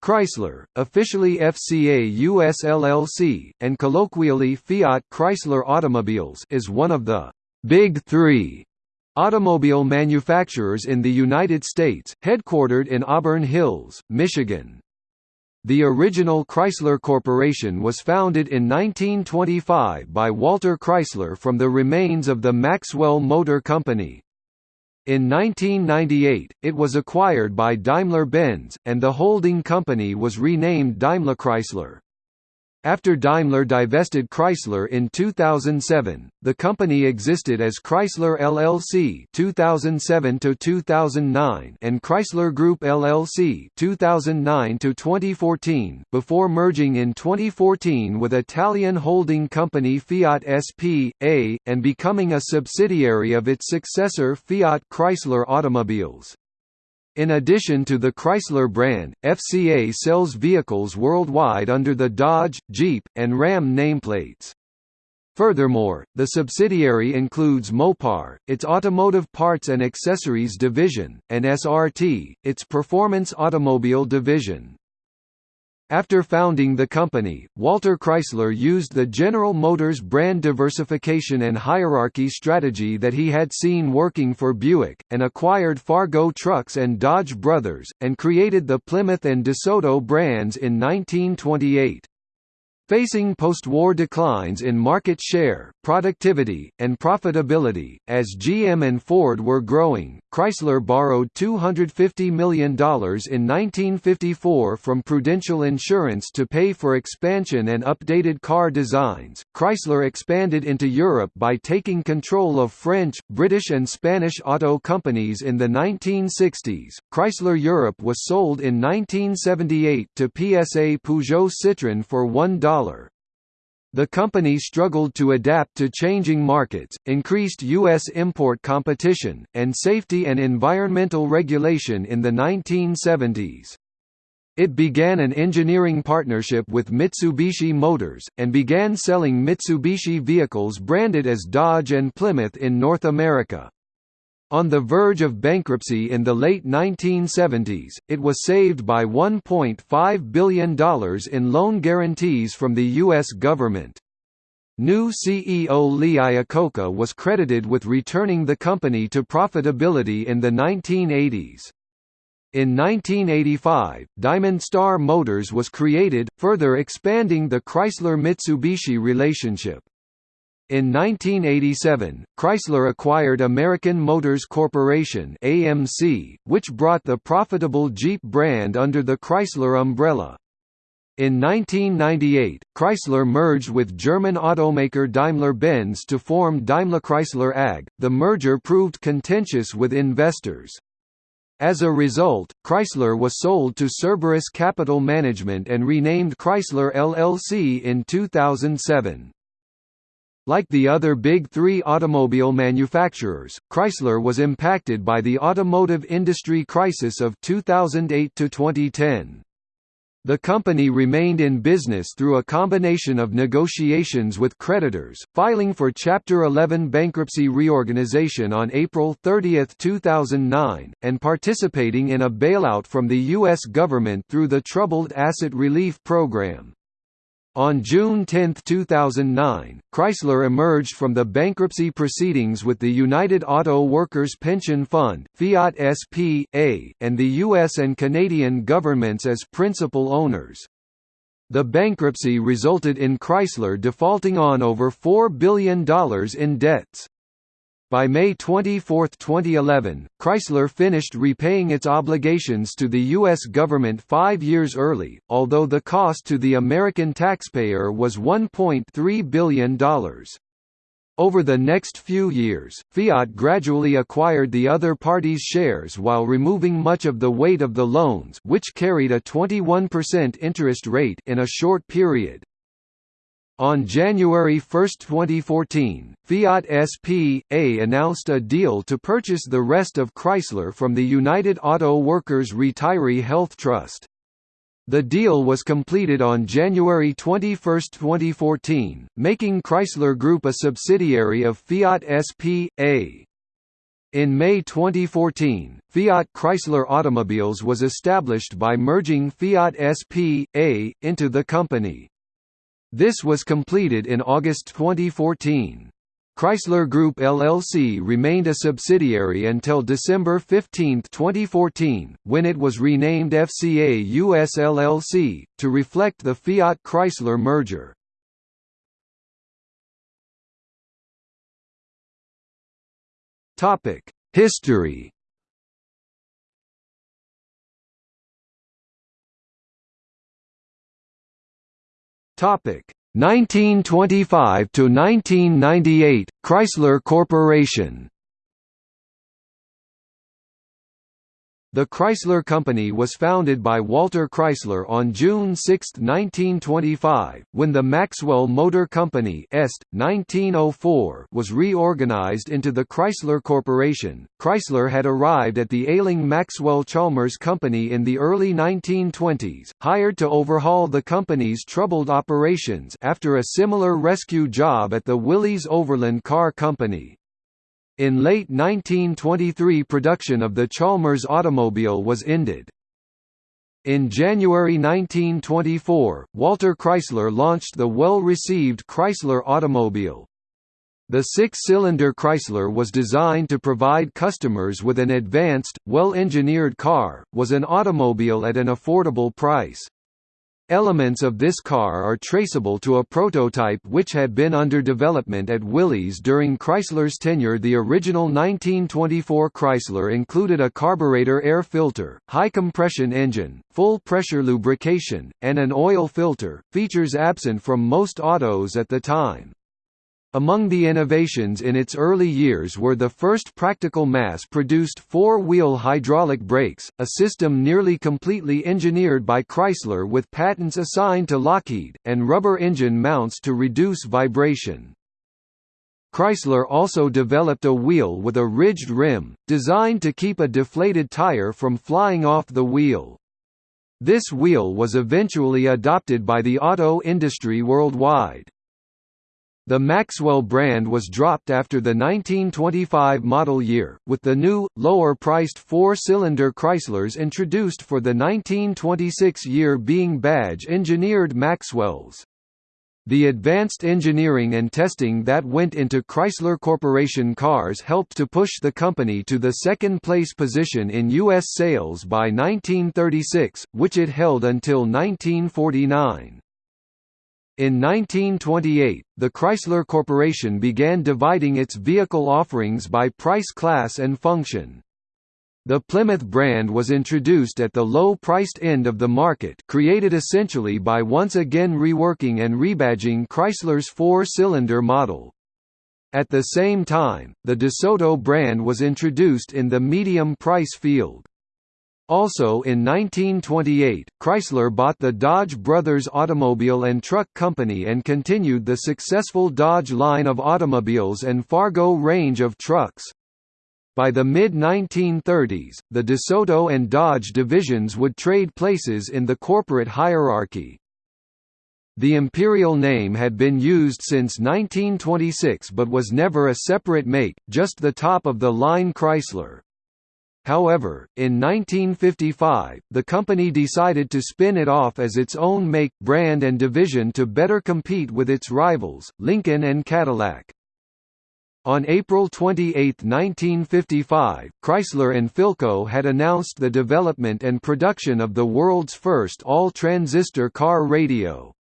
Chrysler, officially FCA US LLC, and colloquially Fiat Chrysler Automobiles is one of the «Big Three automobile manufacturers in the United States, headquartered in Auburn Hills, Michigan. The original Chrysler Corporation was founded in 1925 by Walter Chrysler from the remains of the Maxwell Motor Company. In 1998, it was acquired by Daimler-Benz, and the holding company was renamed DaimlerChrysler. After Daimler divested Chrysler in 2007, the company existed as Chrysler LLC 2007 to 2009 and Chrysler Group LLC 2009 to 2014 before merging in 2014 with Italian holding company Fiat S.p.A. and becoming a subsidiary of its successor Fiat Chrysler Automobiles. In addition to the Chrysler brand, FCA sells vehicles worldwide under the Dodge, Jeep, and Ram nameplates. Furthermore, the subsidiary includes Mopar, its automotive parts and accessories division, and SRT, its performance automobile division. After founding the company, Walter Chrysler used the General Motors brand diversification and hierarchy strategy that he had seen working for Buick, and acquired Fargo Trucks and Dodge Brothers, and created the Plymouth and DeSoto brands in 1928. Facing post-war declines in market share, productivity, and profitability, as GM and Ford were growing, Chrysler borrowed $250 million in 1954 from Prudential Insurance to pay for expansion and updated car designs. Chrysler expanded into Europe by taking control of French, British, and Spanish auto companies in the 1960s. Chrysler Europe was sold in 1978 to PSA Peugeot Citroën for $1. The company struggled to adapt to changing markets, increased U.S. import competition, and safety and environmental regulation in the 1970s. It began an engineering partnership with Mitsubishi Motors, and began selling Mitsubishi vehicles branded as Dodge and Plymouth in North America. On the verge of bankruptcy in the late 1970s, it was saved by $1.5 billion in loan guarantees from the U.S. government. New CEO Lee Iacocca was credited with returning the company to profitability in the 1980s. In 1985, Diamond Star Motors was created, further expanding the Chrysler-Mitsubishi relationship. In 1987, Chrysler acquired American Motors Corporation (AMC), which brought the profitable Jeep brand under the Chrysler umbrella. In 1998, Chrysler merged with German automaker Daimler-Benz to form DaimlerChrysler AG. The merger proved contentious with investors. As a result, Chrysler was sold to Cerberus Capital Management and renamed Chrysler LLC in 2007. Like the other big three automobile manufacturers, Chrysler was impacted by the automotive industry crisis of 2008–2010. The company remained in business through a combination of negotiations with creditors, filing for Chapter 11 bankruptcy reorganization on April 30, 2009, and participating in a bailout from the U.S. government through the Troubled Asset Relief Program. On June 10, 2009, Chrysler emerged from the bankruptcy proceedings with the United Auto Workers Pension Fund Fiat SP.A., and the U.S. and Canadian governments as principal owners. The bankruptcy resulted in Chrysler defaulting on over $4 billion in debts. By May 24, 2011, Chrysler finished repaying its obligations to the U.S. government five years early, although the cost to the American taxpayer was $1.3 billion. Over the next few years, Fiat gradually acquired the other party's shares while removing much of the weight of the loans which carried a 21% interest rate in a short period. On January 1, 2014, Fiat SP.A. announced a deal to purchase the rest of Chrysler from the United Auto Workers Retiree Health Trust. The deal was completed on January 21, 2014, making Chrysler Group a subsidiary of Fiat SP.A. In May 2014, Fiat Chrysler Automobiles was established by merging Fiat SP.A. into the company. This was completed in August 2014. Chrysler Group LLC remained a subsidiary until December 15, 2014, when it was renamed FCA US LLC, to reflect the Fiat Chrysler merger. History Topic. 1925 to 1998 Chrysler Corporation The Chrysler Company was founded by Walter Chrysler on June 6, 1925, when the Maxwell Motor Company Est. 1904 was reorganized into the Chrysler Corporation. Chrysler had arrived at the ailing Maxwell Chalmers Company in the early 1920s, hired to overhaul the company's troubled operations after a similar rescue job at the Willys Overland Car Company. In late 1923 production of the Chalmers automobile was ended. In January 1924, Walter Chrysler launched the well-received Chrysler automobile. The six-cylinder Chrysler was designed to provide customers with an advanced, well-engineered car, was an automobile at an affordable price. Elements of this car are traceable to a prototype which had been under development at Willys during Chrysler's tenure. The original 1924 Chrysler included a carburetor air filter, high compression engine, full pressure lubrication, and an oil filter, features absent from most autos at the time. Among the innovations in its early years were the first practical mass-produced four-wheel hydraulic brakes, a system nearly completely engineered by Chrysler with patents assigned to Lockheed, and rubber engine mounts to reduce vibration. Chrysler also developed a wheel with a ridged rim, designed to keep a deflated tire from flying off the wheel. This wheel was eventually adopted by the auto industry worldwide. The Maxwell brand was dropped after the 1925 model year, with the new, lower-priced four-cylinder Chryslers introduced for the 1926 year being badge-engineered Maxwells. The advanced engineering and testing that went into Chrysler Corporation cars helped to push the company to the second-place position in U.S. sales by 1936, which it held until 1949. In 1928, the Chrysler Corporation began dividing its vehicle offerings by price class and function. The Plymouth brand was introduced at the low-priced end of the market created essentially by once again reworking and rebadging Chrysler's four-cylinder model. At the same time, the DeSoto brand was introduced in the medium price field. Also in 1928, Chrysler bought the Dodge Brothers Automobile and Truck Company and continued the successful Dodge line of automobiles and Fargo range of trucks. By the mid-1930s, the DeSoto and Dodge divisions would trade places in the corporate hierarchy. The Imperial name had been used since 1926 but was never a separate make, just the top-of-the-line Chrysler. However, in 1955, the company decided to spin it off as its own make, brand and division to better compete with its rivals, Lincoln and Cadillac. On April 28, 1955, Chrysler and Philco had announced the development and production of the world's first all-transistor car radio.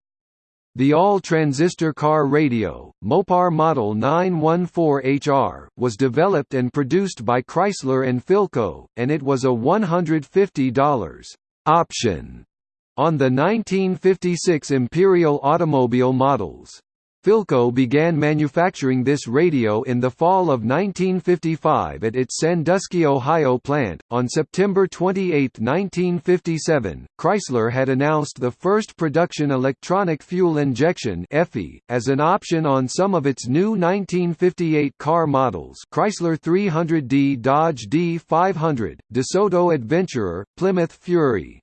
The all-transistor car radio, Mopar Model 914HR, was developed and produced by Chrysler and Philco, and it was a $150 option on the 1956 Imperial automobile models. Philco began manufacturing this radio in the fall of 1955 at its Sandusky, Ohio plant. On September 28, 1957, Chrysler had announced the first production electronic fuel injection (EFI) as an option on some of its new 1958 car models: Chrysler 300D, Dodge D500, DeSoto Adventurer, Plymouth Fury.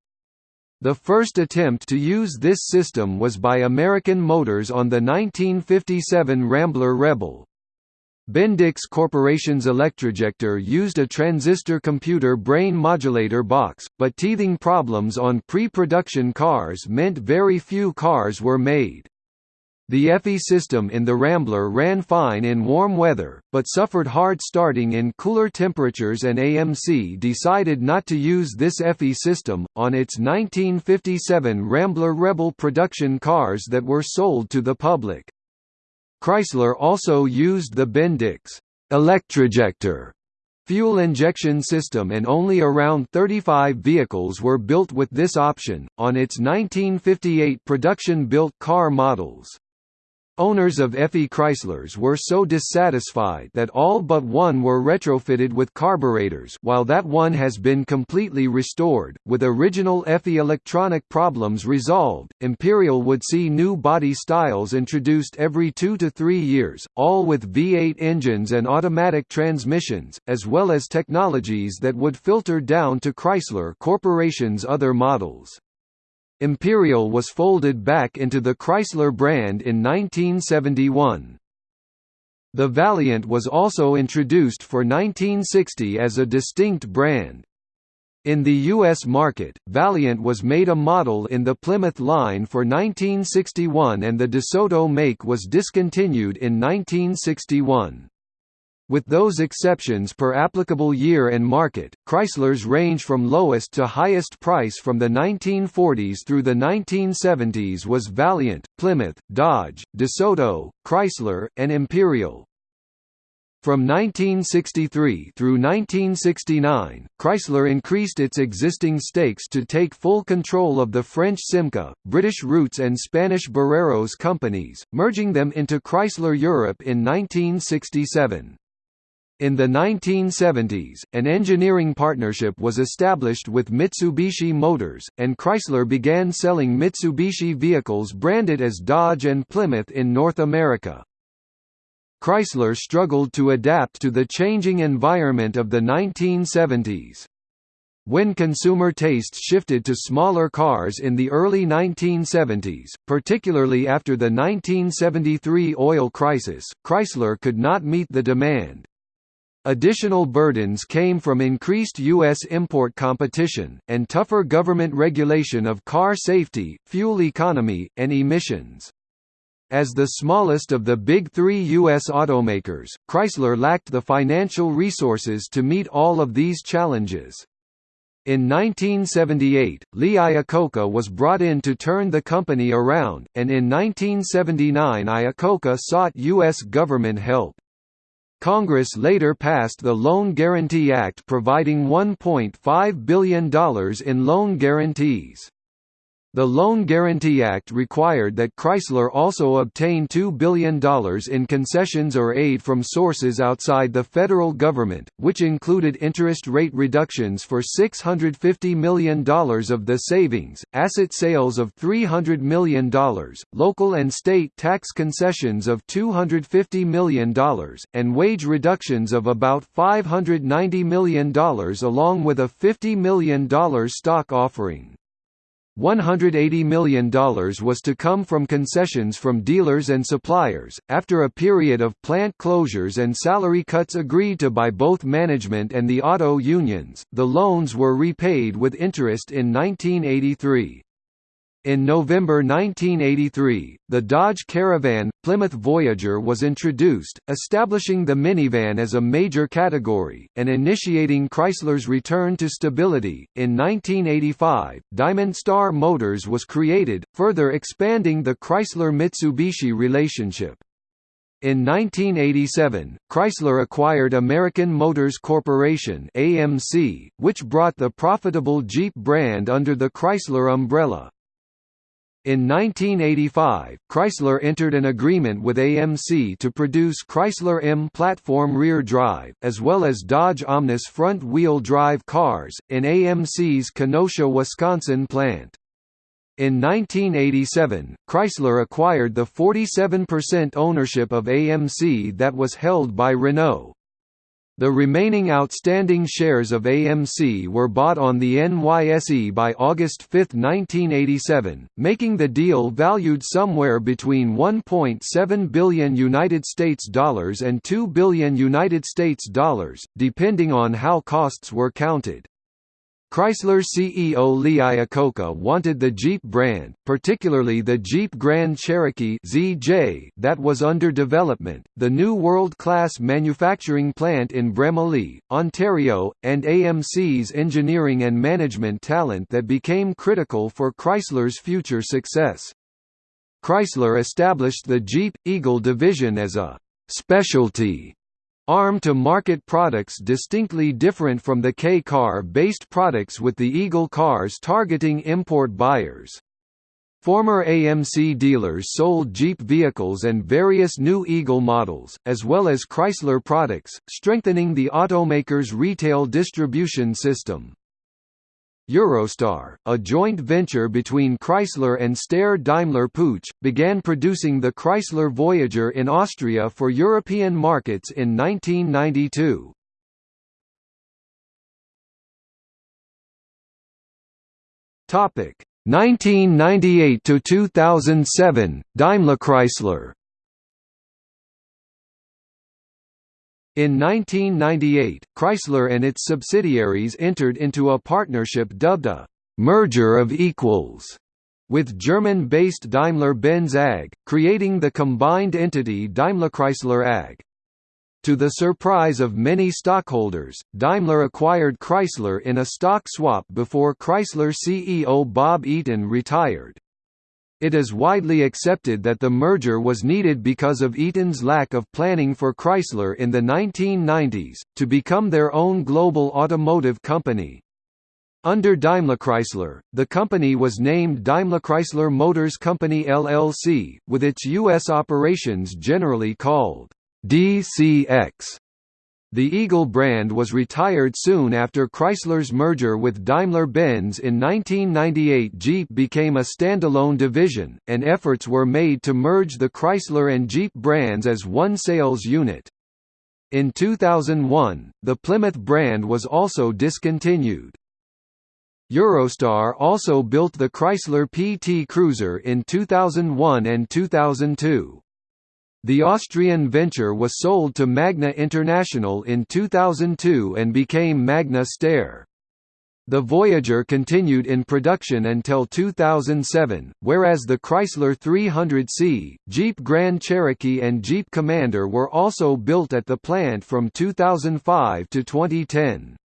The first attempt to use this system was by American Motors on the 1957 Rambler Rebel. Bendix Corporation's Electrojector used a transistor computer brain modulator box, but teething problems on pre-production cars meant very few cars were made. The EFI system in the Rambler ran fine in warm weather, but suffered hard starting in cooler temperatures and AMC decided not to use this EFI system, on its 1957 Rambler Rebel production cars that were sold to the public. Chrysler also used the Bendix electrojector fuel injection system and only around 35 vehicles were built with this option, on its 1958 production-built car models. Owners of EFI Chryslers were so dissatisfied that all but one were retrofitted with carburetors while that one has been completely restored, with original EFI electronic problems resolved. Imperial would see new body styles introduced every two to three years, all with V8 engines and automatic transmissions, as well as technologies that would filter down to Chrysler Corporation's other models. Imperial was folded back into the Chrysler brand in 1971. The Valiant was also introduced for 1960 as a distinct brand. In the U.S. market, Valiant was made a model in the Plymouth line for 1961 and the DeSoto make was discontinued in 1961. With those exceptions per applicable year and market, Chryslers range from lowest to highest price from the 1940s through the 1970s was Valiant, Plymouth, Dodge, DeSoto, Chrysler, and Imperial. From 1963 through 1969, Chrysler increased its existing stakes to take full control of the French Simca, British Rootes and Spanish Barreros companies, merging them into Chrysler Europe in 1967. In the 1970s, an engineering partnership was established with Mitsubishi Motors, and Chrysler began selling Mitsubishi vehicles branded as Dodge and Plymouth in North America. Chrysler struggled to adapt to the changing environment of the 1970s. When consumer tastes shifted to smaller cars in the early 1970s, particularly after the 1973 oil crisis, Chrysler could not meet the demand. Additional burdens came from increased U.S. import competition, and tougher government regulation of car safety, fuel economy, and emissions. As the smallest of the big three U.S. automakers, Chrysler lacked the financial resources to meet all of these challenges. In 1978, Lee Iacocca was brought in to turn the company around, and in 1979 Iacocca sought U.S. government help. Congress later passed the Loan Guarantee Act providing $1.5 billion in loan guarantees. The Loan Guarantee Act required that Chrysler also obtain $2 billion in concessions or aid from sources outside the federal government, which included interest rate reductions for $650 million of the savings, asset sales of $300 million, local and state tax concessions of $250 million, and wage reductions of about $590 million along with a $50 million stock offering. $180 million was to come from concessions from dealers and suppliers. After a period of plant closures and salary cuts agreed to by both management and the auto unions, the loans were repaid with interest in 1983. In November 1983, the Dodge Caravan Plymouth Voyager was introduced, establishing the minivan as a major category, and initiating Chrysler's return to stability. In 1985, Diamond Star Motors was created, further expanding the Chrysler Mitsubishi relationship. In 1987, Chrysler acquired American Motors Corporation (AMC), which brought the profitable Jeep brand under the Chrysler umbrella. In 1985, Chrysler entered an agreement with AMC to produce Chrysler M platform rear drive, as well as Dodge Omnis front-wheel drive cars, in AMC's Kenosha, Wisconsin plant. In 1987, Chrysler acquired the 47% ownership of AMC that was held by Renault. The remaining outstanding shares of AMC were bought on the NYSE by August 5, 1987, making the deal valued somewhere between 1.7 billion United States dollars and 2 billion United States dollars, depending on how costs were counted. Chrysler CEO Lee Iacocca wanted the Jeep brand, particularly the Jeep Grand Cherokee ZJ that was under development, the new world-class manufacturing plant in Bramalea, Ontario, and AMC's engineering and management talent that became critical for Chrysler's future success. Chrysler established the Jeep Eagle division as a specialty arm to market products distinctly different from the K-car-based products with the Eagle cars targeting import buyers. Former AMC dealers sold Jeep vehicles and various new Eagle models, as well as Chrysler products, strengthening the automaker's retail distribution system. Eurostar, a joint venture between Chrysler and Steyr Daimler Puch, began producing the Chrysler Voyager in Austria for European markets in 1992. Topic 1998 to 2007 Daimler Chrysler In 1998, Chrysler and its subsidiaries entered into a partnership dubbed a «merger of equals» with German-based Daimler-Benz AG, creating the combined entity DaimlerChrysler AG. To the surprise of many stockholders, Daimler acquired Chrysler in a stock swap before Chrysler CEO Bob Eaton retired. It is widely accepted that the merger was needed because of Eaton's lack of planning for Chrysler in the 1990s, to become their own global automotive company. Under DaimlerChrysler, the company was named DaimlerChrysler Motors Company LLC, with its U.S. operations generally called DCX. The Eagle brand was retired soon after Chrysler's merger with Daimler-Benz in 1998 Jeep became a standalone division, and efforts were made to merge the Chrysler and Jeep brands as one sales unit. In 2001, the Plymouth brand was also discontinued. Eurostar also built the Chrysler PT Cruiser in 2001 and 2002. The Austrian venture was sold to Magna International in 2002 and became Magna Steyr. The Voyager continued in production until 2007, whereas the Chrysler 300C, Jeep Grand Cherokee and Jeep Commander were also built at the plant from 2005 to 2010.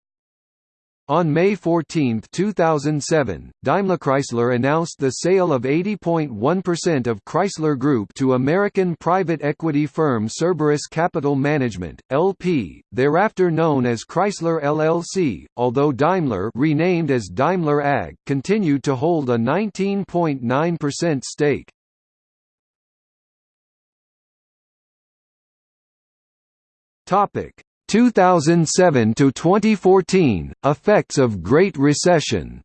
On May 14, 2007, DaimlerChrysler announced the sale of 80.1% of Chrysler Group to American private equity firm Cerberus Capital Management, LP, thereafter known as Chrysler LLC, although Daimler renamed as Daimler AG continued to hold a 19.9% stake. Topic 2007 to 2014 Effects of Great Recession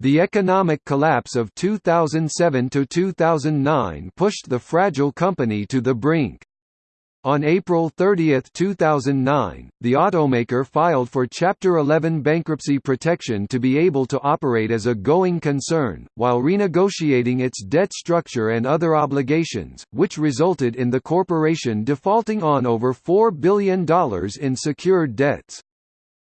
The economic collapse of 2007 to 2009 pushed the fragile company to the brink. On April 30, 2009, the automaker filed for Chapter 11 bankruptcy protection to be able to operate as a going concern, while renegotiating its debt structure and other obligations, which resulted in the corporation defaulting on over $4 billion in secured debts.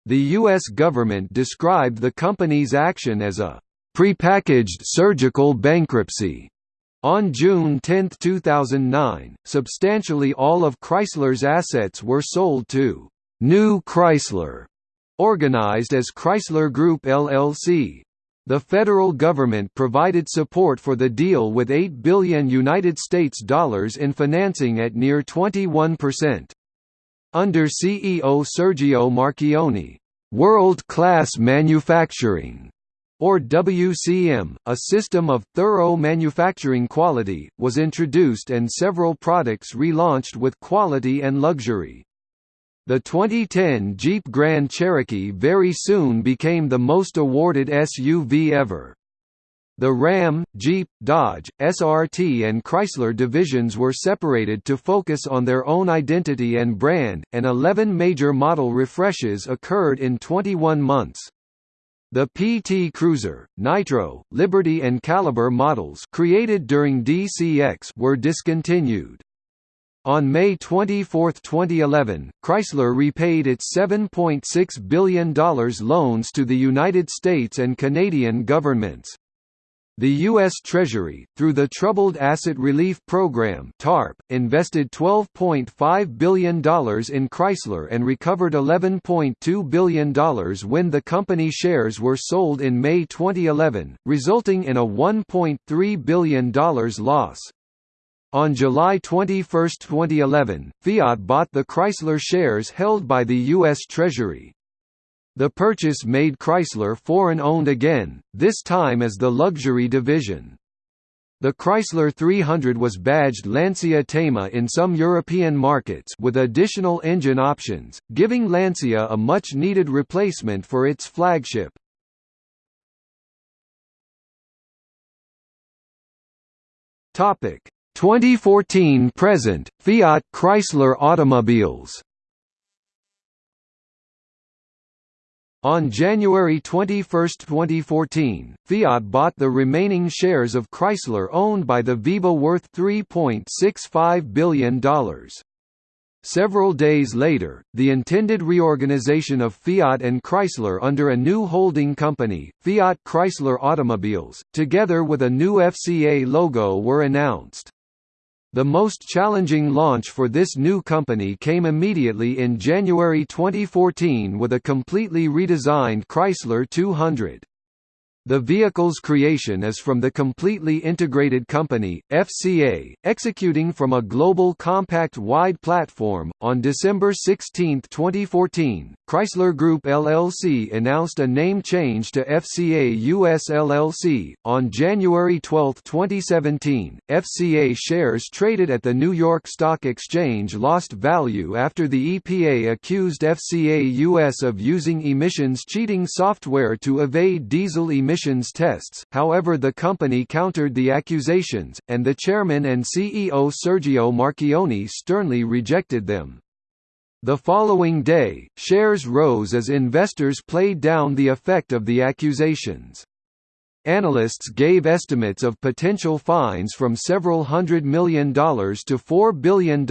The U.S. government described the company's action as a prepackaged surgical bankruptcy on June 10, 2009, substantially all of Chrysler's assets were sold to New Chrysler, organized as Chrysler Group LLC. The federal government provided support for the deal with 8 billion United States dollars in financing at near 21%. Under CEO Sergio Marchionne, world-class manufacturing or WCM, a system of thorough manufacturing quality, was introduced and several products relaunched with quality and luxury. The 2010 Jeep Grand Cherokee very soon became the most awarded SUV ever. The Ram, Jeep, Dodge, SRT and Chrysler divisions were separated to focus on their own identity and brand, and 11 major model refreshes occurred in 21 months. The PT Cruiser, Nitro, Liberty and Caliber models created during DCX were discontinued. On May 24, 2011, Chrysler repaid its $7.6 billion loans to the United States and Canadian governments. The U.S. Treasury, through the Troubled Asset Relief Program (TARP), invested $12.5 billion in Chrysler and recovered $11.2 billion when the company shares were sold in May 2011, resulting in a $1.3 billion loss. On July 21, 2011, Fiat bought the Chrysler shares held by the U.S. Treasury. The purchase made Chrysler foreign-owned again, this time as the luxury division. The Chrysler 300 was badged Lancia Thema in some European markets with additional engine options, giving Lancia a much-needed replacement for its flagship. Topic 2014 present Fiat Chrysler automobiles On January 21, 2014, Fiat bought the remaining shares of Chrysler owned by the VEBA worth $3.65 billion. Several days later, the intended reorganization of Fiat and Chrysler under a new holding company, Fiat Chrysler Automobiles, together with a new FCA logo were announced. The most challenging launch for this new company came immediately in January 2014 with a completely redesigned Chrysler 200. The vehicle's creation is from the completely integrated company, FCA, executing from a global compact wide platform. On December 16, 2014, Chrysler Group LLC announced a name change to FCA US LLC. On January 12, 2017, FCA shares traded at the New York Stock Exchange lost value after the EPA accused FCA US of using emissions cheating software to evade diesel emissions emissions tests, however the company countered the accusations, and the chairman and CEO Sergio Marchionne sternly rejected them. The following day, shares rose as investors played down the effect of the accusations. Analysts gave estimates of potential fines from several hundred million dollars to $4 billion,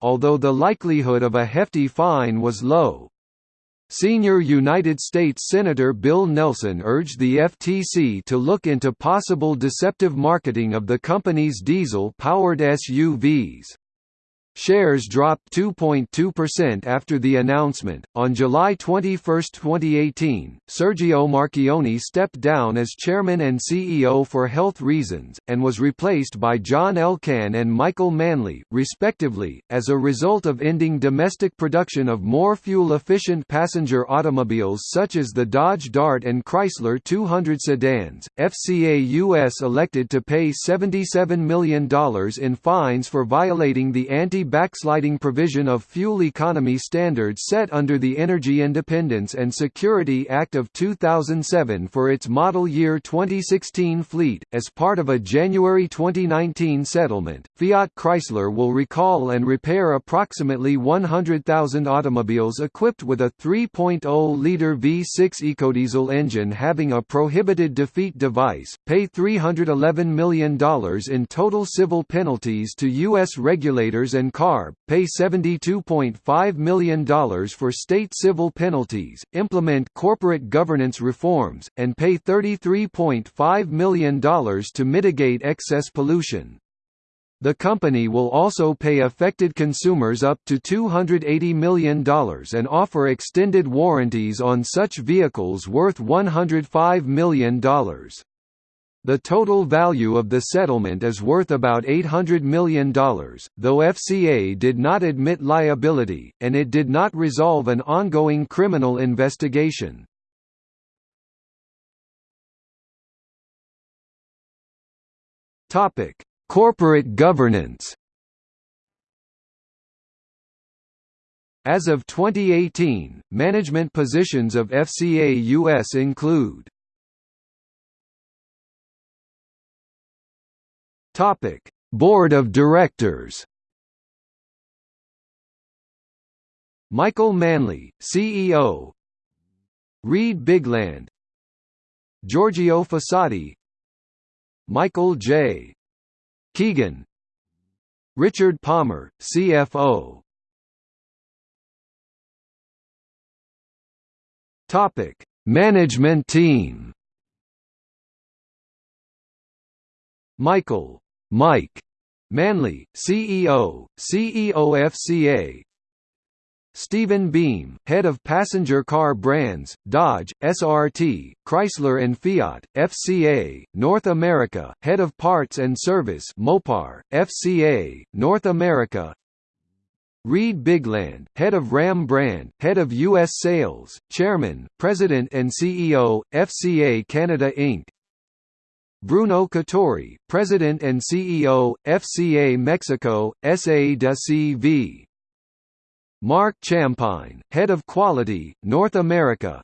although the likelihood of a hefty fine was low. Senior United States Senator Bill Nelson urged the FTC to look into possible deceptive marketing of the company's diesel-powered SUVs. Shares dropped 2.2% after the announcement. On July 21, 2018, Sergio Marchionne stepped down as chairman and CEO for health reasons, and was replaced by John Elkann and Michael Manley, respectively, as a result of ending domestic production of more fuel-efficient passenger automobiles such as the Dodge Dart and Chrysler 200 sedans. FCA US elected to pay $77 million in fines for violating the anti backsliding provision of fuel economy standards set under the Energy Independence and Security Act of 2007 for its model year 2016 fleet. As part of a January 2019 settlement, Fiat Chrysler will recall and repair approximately 100,000 automobiles equipped with a 3.0-liter V6 ecodiesel engine having a prohibited defeat device, pay $311 million in total civil penalties to U.S. regulators CARB, pay $72.5 million for state civil penalties, implement corporate governance reforms, and pay $33.5 million to mitigate excess pollution. The company will also pay affected consumers up to $280 million and offer extended warranties on such vehicles worth $105 million. The total value of the settlement is worth about $800 million, though FCA did not admit liability, and it did not resolve an ongoing criminal investigation. Corporate governance As of 2018, management positions of FCA US include Topic: Board of Directors. Michael Manley, CEO. Reid Bigland. Giorgio Fossati. Michael J. Keegan. Richard Palmer, CFO. Topic: Management team. Michael Mike Manley, CEO, CEOFCA. Stephen Beahm, head of passenger car brands, Dodge, SRT, Chrysler and Fiat, FCA, North America, head of parts and service, Mopar, FCA, North America. Reid Bigland, head of Ram brand, head of US sales, chairman, president and CEO, FCA Canada Inc. Bruno Cattori, President and CEO, FCA Mexico, SA de CV. Mark Champine, Head of Quality, North America.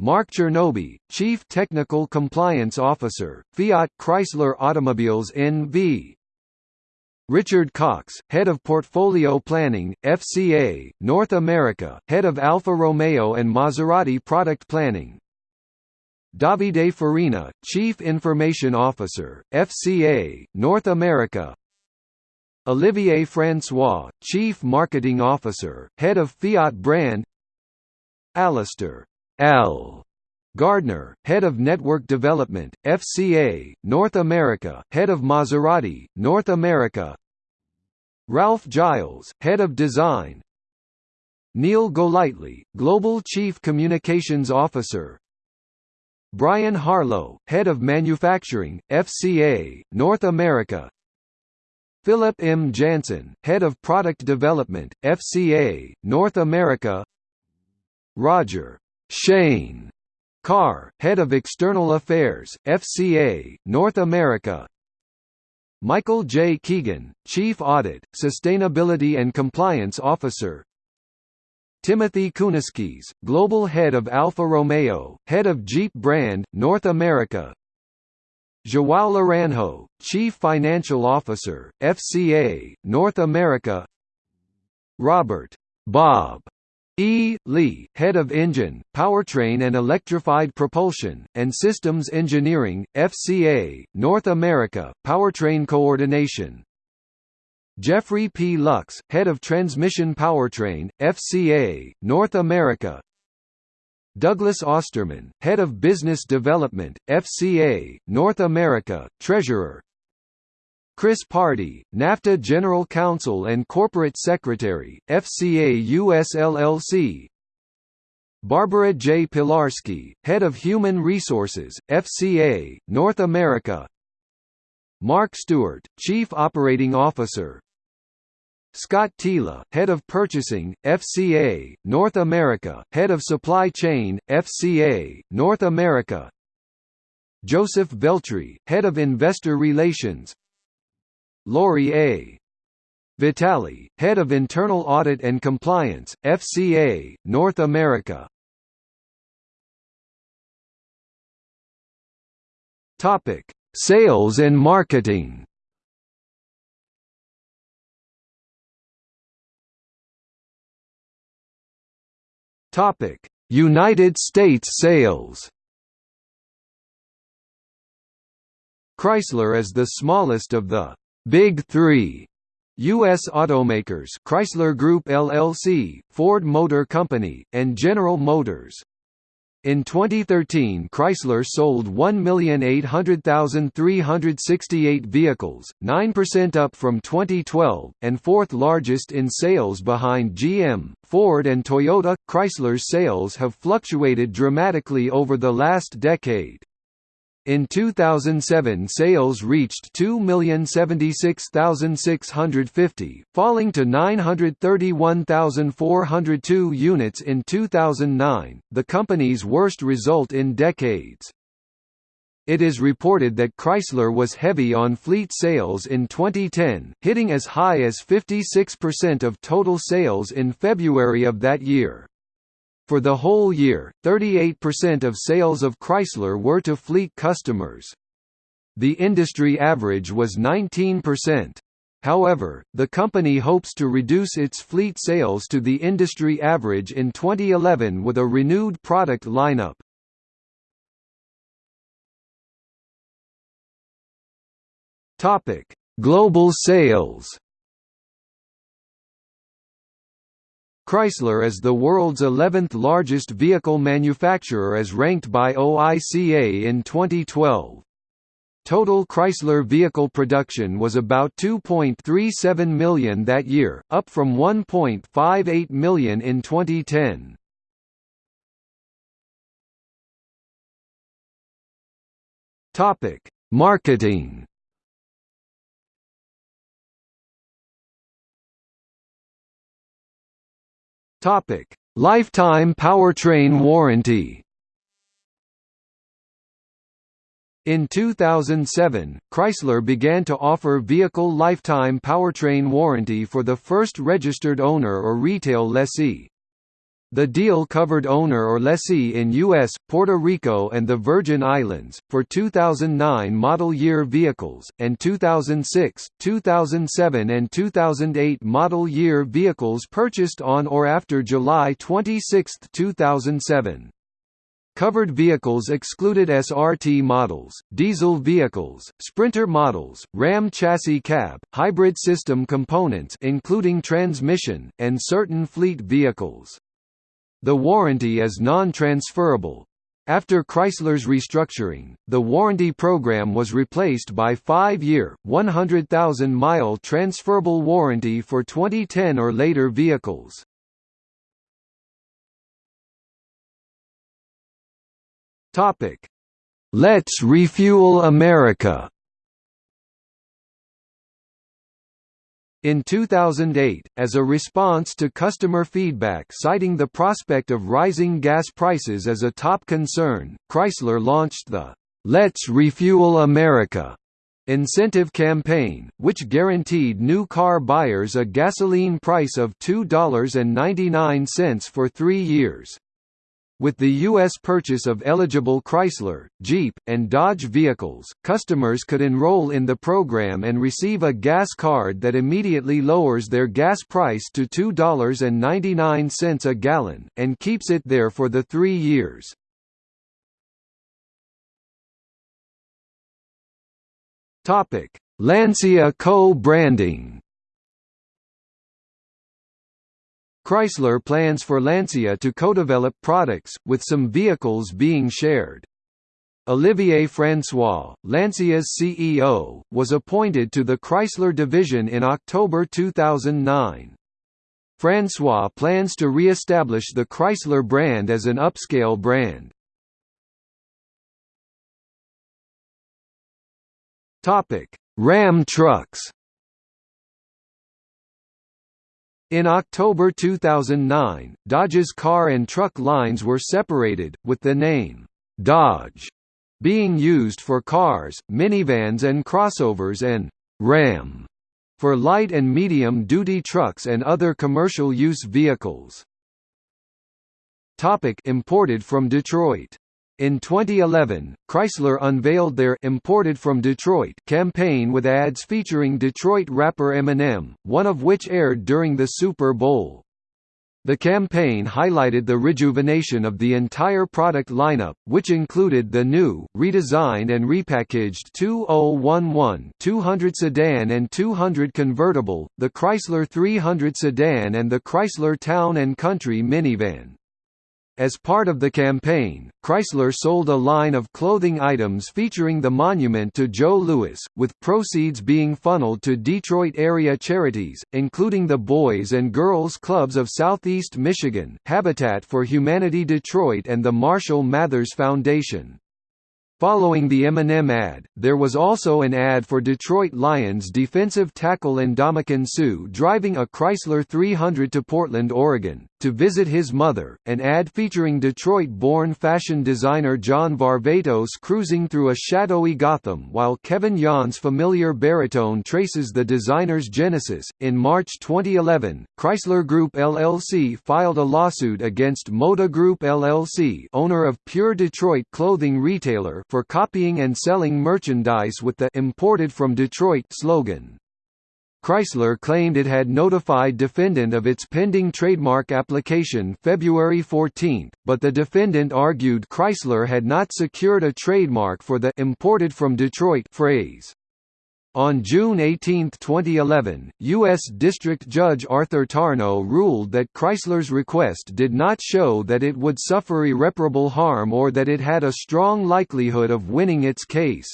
Mark Chernoby, Chief Technical Compliance Officer, Fiat Chrysler Automobiles NV. Richard Cox, Head of Portfolio Planning, FCA, North America, Head of Alfa Romeo and Maserati Product Planning, Davide Farina, Chief Information Officer, FCA, North America. Olivier François, Chief Marketing Officer, Head of Fiat Brand. Alistair L. Gardner, Head of Network Development, FCA, North America, Head of Maserati, North America. Ralph Gilles, Head of Design. Neil Golightly, Global Chief Communications Officer Brian Harlow, Head of Manufacturing, FCA, North America Philip M. Jansen, Head of Product Development, FCA, North America Roger Shane Carr, Head of External Affairs, FCA, North America Michael J. Keegan, Chief Audit, Sustainability and Compliance Officer Timothy Kuniskis, Global Head of Alfa Romeo, Head of Jeep Brand, North America. João Laranjo, Chief Financial Officer, FCA, North America. Robert Bob E. Lee, Head of Engine, Powertrain and Electrified Propulsion, and Systems Engineering, FCA, North America, Powertrain Coordination Jeffrey P. Lux, Head of Transmission Powertrain, FCA, North America. Douglas Osterman, Head of Business Development, FCA, North America, Treasurer. Chris Pardi, NAFTA General Counsel and Corporate Secretary, FCA US LLC Barbara J. Pilarski, Head of Human Resources, FCA, North America. Mark Stewart, Chief Operating Officer, Scott Tila, Head of Purchasing, FCA, North America, Head of Supply Chain, FCA, North America. Joseph Veltri, Head of Investor Relations. Lori A. Vitali, Head of Internal Audit and Compliance, FCA, North America. Sales and marketing Topic: United States sales. Chrysler is the smallest of the Big 3 U.S. automakers Chrysler Group LLC, Ford Motor Company, and General Motors. In 2013 Chrysler sold 1,800,368 vehicles, 9% up from 2012, and fourth largest in sales behind GM, Ford and Toyota. Chrysler's sales have fluctuated dramatically over the last decade. In 2007 sales reached 2,076,650, falling to 931,402 units in 2009, the company's worst result in decades. It is reported that Chrysler was heavy on fleet sales in 2010, hitting as high as 56% of total sales in February of that year. For the whole year, 38% of sales of Chrysler were to fleet customers. The industry average was 19%. However, the company hopes to reduce its fleet sales to the industry average in 2011 with a renewed product lineup. Topic: Global sales. Chrysler is the world's 11th largest vehicle manufacturer as ranked by OICA in 2012. Total Chrysler vehicle production was about 2.37 million that year, up from 1.58 million in 2010. Topic: Marketing. Topic: Lifetime powertrain warranty. In 2007, Chrysler began to offer vehicle lifetime powertrain warranty for the first registered owner or retail lessee. The deal covered owner or lessee in U.S., Puerto Rico and the Virgin Islands, for 2009 model year vehicles, and 2006, 2007 and 2008 model year vehicles purchased on or after July 26, 2007. Covered vehicles excluded SRT models, diesel vehicles, Sprinter models, Ram chassis cab, hybrid system components including transmission, and certain fleet vehicles. The warranty is non-transferable. After Chrysler's restructuring, the warranty program was replaced by 5-year, 100,000-mile transferable warranty for 2010 or later vehicles. Let's Refuel America. In 2008, as a response to customer feedback citing the prospect of rising gas prices as a top concern, Chrysler launched the Let's Refuel America incentive campaign, which guaranteed new car buyers a gasoline price of $2.99 for three years. With the U.S. purchase of eligible Chrysler, Jeep, and Dodge vehicles, customers could enroll in the program and receive a gas card that immediately lowers their gas price to $2.99 a gallon, and keeps it there for the three years. Lancia co-branding Chrysler plans for Lancia to co-develop products, with some vehicles being shared. Olivier François, Lancia's CEO, was appointed to the Chrysler division in October 2009. François plans to re-establish the Chrysler brand as an upscale brand. Ram trucks In October 2009, Dodge's car and truck lines were separated, with the name, Dodge, being used for cars, minivans and crossovers and Ram for light and medium-duty trucks and other commercial use vehicles. Topic imported from Detroit in 2011, Chrysler unveiled their «Imported from Detroit» campaign with ads featuring Detroit rapper Eminem, one of which aired during the Super Bowl. The campaign highlighted the rejuvenation of the entire product lineup, which included the new, redesigned and repackaged 2011 200 sedan and 200 convertible, the Chrysler 300 sedan and the Chrysler Town and Country minivan. As part of the campaign, Chrysler sold a line of clothing items featuring the monument to Joe Louis, with proceeds being funneled to Detroit area charities, including the Boys and Girls Clubs of Southeast Michigan, Habitat for Humanity Detroit and the Marshall Mathers Foundation. Following the Eminem ad, there was also an ad for Detroit Lions defensive tackle Ndamukong Suh driving a Chrysler 300 to Portland, Oregon. To visit his mother, an ad featuring Detroit-born fashion designer John Varvatos cruising through a shadowy Gotham while Kevin Yon's familiar baritone traces the designer's genesis. In March 2011, Chrysler Group LLC filed a lawsuit against Moda Group LLC, owner of Pure Detroit clothing retailer, for copying and selling merchandise with the imported from Detroit slogan. Chrysler claimed it had notified defendant of its pending trademark application February 14, but the defendant argued Chrysler had not secured a trademark for the imported from Detroit phrase. On June 18, 2011, U.S. District Judge Arthur Tarnow ruled that Chrysler's request did not show that it would suffer irreparable harm or that it had a strong likelihood of winning its case.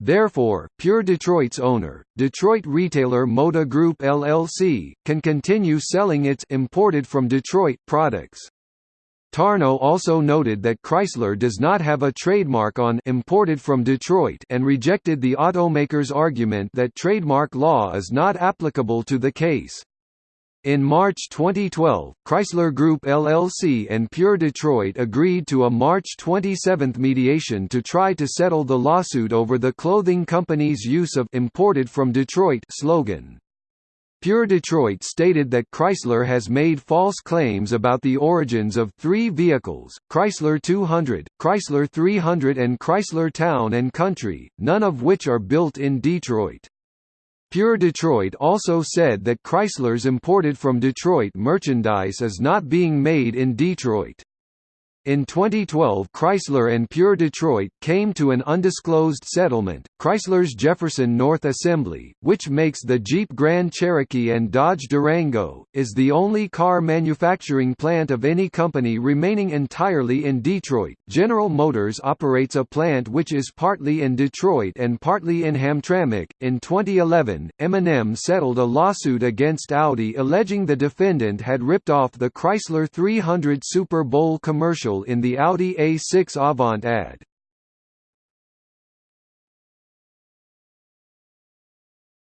Therefore, Pure Detroit's owner, Detroit retailer Moda Group LLC, can continue selling its imported from Detroit products. Tarnow also noted that Chrysler does not have a trademark on imported from Detroit and rejected the automaker's argument that trademark law is not applicable to the case. In March 2012, Chrysler Group LLC and Pure Detroit agreed to a March 27 mediation to try to settle the lawsuit over the clothing company's use of «imported from Detroit» slogan. Pure Detroit stated that Chrysler has made false claims about the origins of three vehicles, Chrysler 200, Chrysler 300 and Chrysler Town & Country, none of which are built in Detroit. Pure Detroit also said that Chrysler's imported from Detroit merchandise is not being made in Detroit. In 2012 Chrysler and Pure Detroit came to an undisclosed settlement. Chrysler's Jefferson North Assembly, which makes the Jeep Grand Cherokee and Dodge Durango, is the only car manufacturing plant of any company remaining entirely in Detroit. General Motors operates a plant which is partly in Detroit and partly in Hamtramck. In 2011, Eminem settled a lawsuit against Audi alleging the defendant had ripped off the Chrysler 300 Super Bowl commercial in the Audi A6 Avant ad.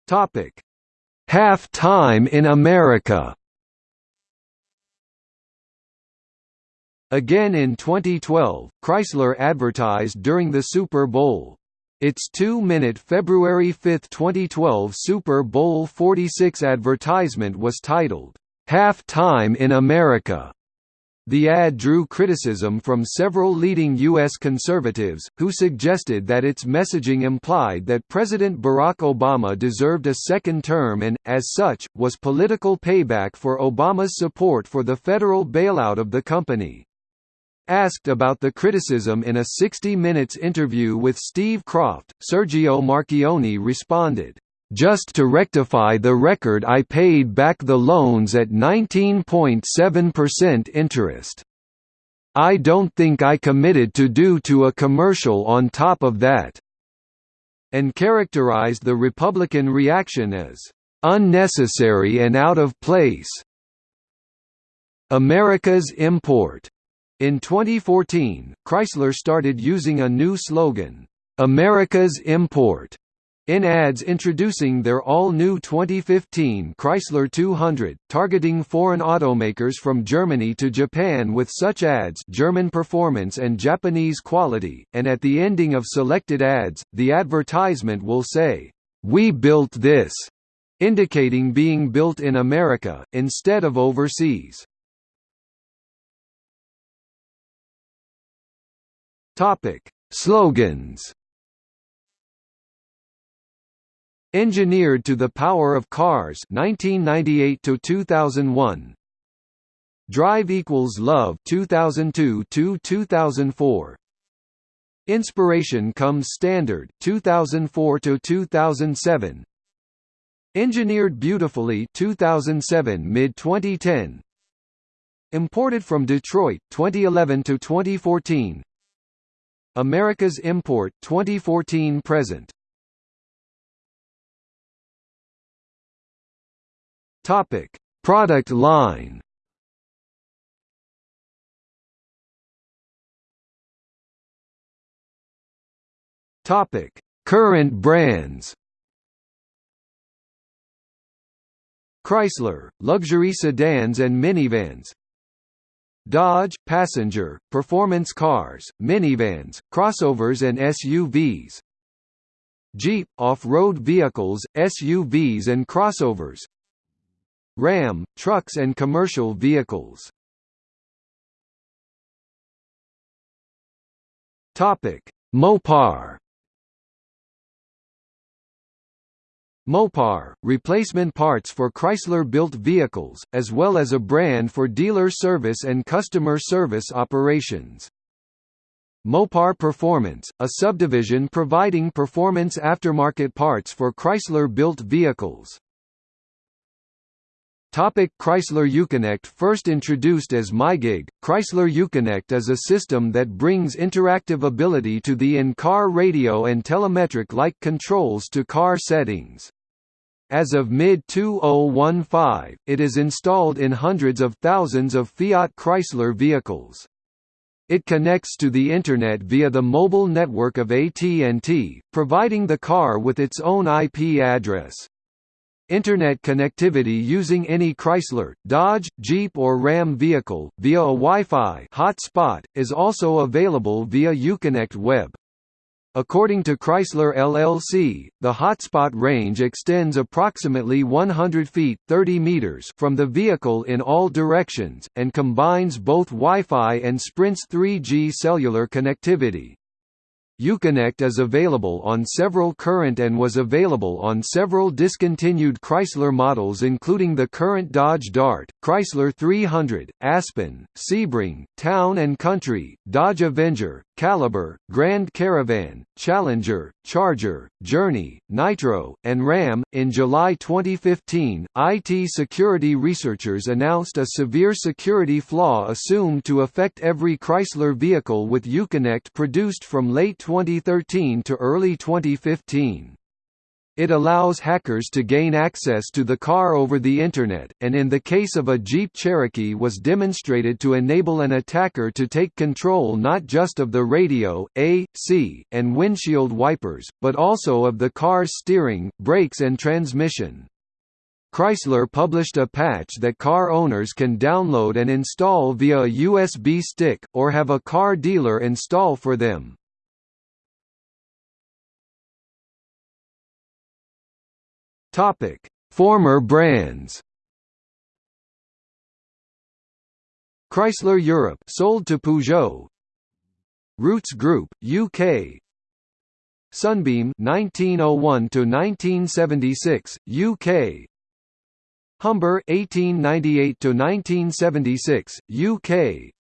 Topic: Half Time in America. Again in 2012, Chrysler advertised during the Super Bowl. Its two-minute February 5, 2012 Super Bowl 46 advertisement was titled, "'Half Time in America' The ad drew criticism from several leading U.S. conservatives, who suggested that its messaging implied that President Barack Obama deserved a second term and, as such, was political payback for Obama's support for the federal bailout of the company. Asked about the criticism in a 60 Minutes interview with Steve Kroft, Sergio Marchionne responded, just to rectify the record I paid back the loans at 19.7% interest. I don't think I committed to do to a commercial on top of that." And characterized the Republican reaction as, "...unnecessary and out of place." America's import. In 2014, Chrysler started using a new slogan, America's import, in ads introducing their all-new 2015 Chrysler 200, targeting foreign automakers from Germany to Japan with such ads German performance and Japanese quality, and at the ending of selected ads, the advertisement will say, "'We built this' indicating being built in America, instead of overseas. Slogans Engineered to the Power of Cars 1998 to 2001 Drive equals Love 2002 to 2004 Inspiration comes standard 2004 to 2007 Engineered beautifully 2007 mid 2010 Imported from Detroit 2011 to 2014 America's import 2014 present Topic: Product line. Topic: Current brands. Chrysler, luxury sedans and minivans Dodge, passenger, performance cars, minivans, crossovers and SUVs. Jeep, off-road vehicles, SUVs and crossovers. Ram, trucks and commercial vehicles. Topic: Mopar Mopar, replacement parts for Chrysler-built vehicles, as well as a brand for dealer service and customer service operations. Mopar Performance, a subdivision providing performance aftermarket parts for Chrysler-built vehicles. Topic Chrysler Uconnect First introduced as MyGig, Chrysler Uconnect is a system that brings interactive ability to the in-car radio and telemetric-like controls to car settings. As of mid-2015, it is installed in hundreds of thousands of Fiat Chrysler vehicles. It connects to the Internet via the mobile network of AT&T, providing the car with its own IP address. Internet connectivity using any Chrysler, Dodge, Jeep or Ram vehicle, via a Wi-Fi hotspot, is also available via Uconnect Web. According to Chrysler LLC, the hotspot range extends approximately 100 feet 30 meters from the vehicle in all directions, and combines both Wi-Fi and Sprint's 3G cellular connectivity. Uconnect is available on several current and was available on several discontinued Chrysler models including the current Dodge Dart, Chrysler 300, Aspen, Sebring, Town and Country, Dodge Avenger, Caliber, Grand Caravan, Challenger, Charger, Journey, Nitro, and Ram. In July 2015, IT security researchers announced a severe security flaw assumed to affect every Chrysler vehicle with Uconnect produced from late 2013 to early 2015. It allows hackers to gain access to the car over the Internet, and in the case of a Jeep Cherokee was demonstrated to enable an attacker to take control not just of the radio, AC, and windshield wipers, but also of the car's steering, brakes and transmission. Chrysler published a patch that car owners can download and install via a USB stick, or have a car dealer install for them. Topic: Former brands. Chrysler Europe sold to Peugeot. Rootes Group UK. Sunbeam 1901 to 1976 UK. Humber 1898 to 1976 UK.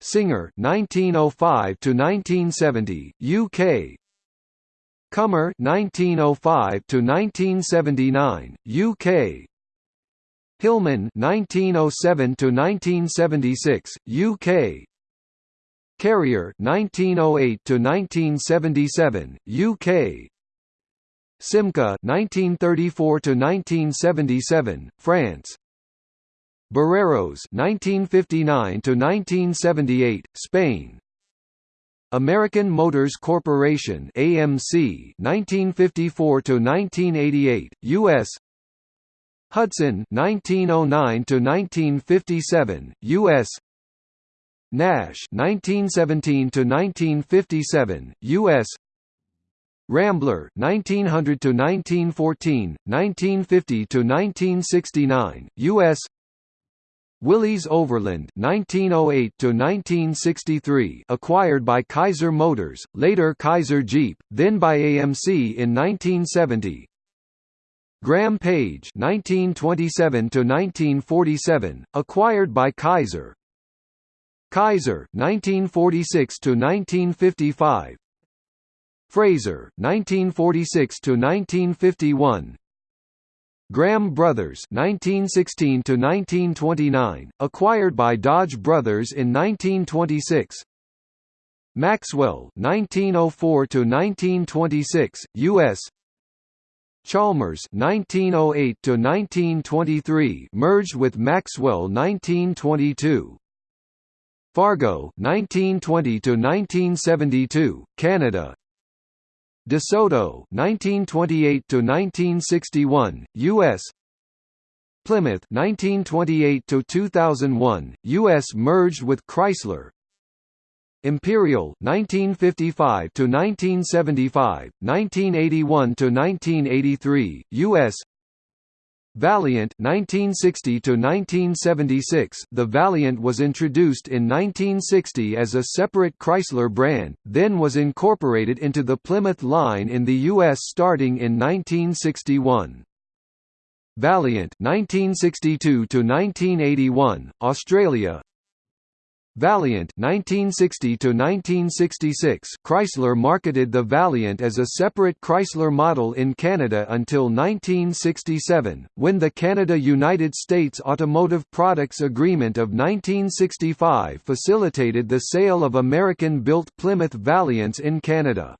Singer 1905 to 1970 UK. Commer 1905 to 1979 UK Hillman 1907 to 1976 UK Karrier 1908 to 1977 UK Simca 1934 to 1977 France. Barreiros 1959 to 1978 Spain American Motors Corporation AMC 1954 to 1988 US Hudson 1909 to 1957 US Nash 1917 to 1957 US Rambler 1900 to 1914 1950 to 1969 US Willys Overland 1908 to 1963 acquired by Kaiser Motors, later Kaiser Jeep, then by AMC in 1970. Graham Paige 1927 to 1947 acquired by Kaiser. Kaiser 1946 to 1955. Frazer 1946 to 1951 Graham Brothers 1916 to 1929 acquired by Dodge Brothers in 1926 Maxwell 1904 to 1926 US Chalmers 1908 to 1923 merged with Maxwell 1922 Fargo 1920 to 1972 Canada DeSoto 1928 to 1961 US Plymouth 1928 to 2001 US merged with Chrysler. Imperial 1955 to 1975 1981 to 1983 US Valiant 1960 to 1976 The Valiant was introduced in 1960 as a separate Chrysler brand then was incorporated into the Plymouth line in the US starting in 1961 Valiant 1962 to 1981 Australia Valiant 1960 to 1966 Chrysler marketed the Valiant as a separate Chrysler model in Canada until 1967 when the Canada-United States Automotive Products Agreement of 1965 facilitated the sale of American-built Plymouth Valiants in Canada.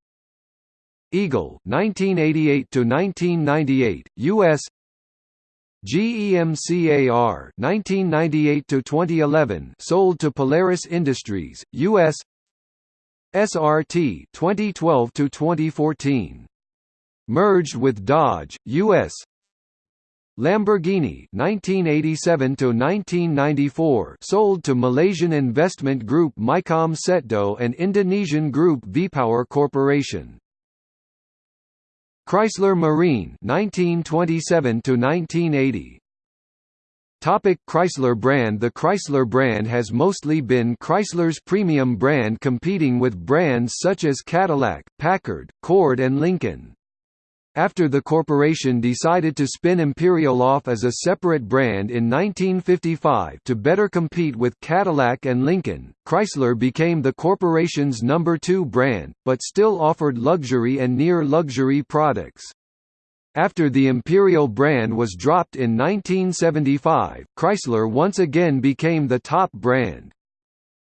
Eagle 1988 to 1998 US GEMCAR 1998 to 2011 sold to Polaris Industries US SRT 2012 to 2014 merged with Dodge US Lamborghini 1987 to 1994 sold to Malaysian investment group Mycom Setdco and Indonesian group V-Power Corporation Chrysler Marine 1927 to 1980 Topic Chrysler brand The Chrysler brand has mostly been Chrysler's premium brand competing with brands such as Cadillac, Packard, Ford and Lincoln. After the corporation decided to spin Imperial off as a separate brand in 1955 to better compete with Cadillac and Lincoln, Chrysler became the corporation's number two brand, but still offered luxury and near-luxury products. After the Imperial brand was dropped in 1975, Chrysler once again became the top brand.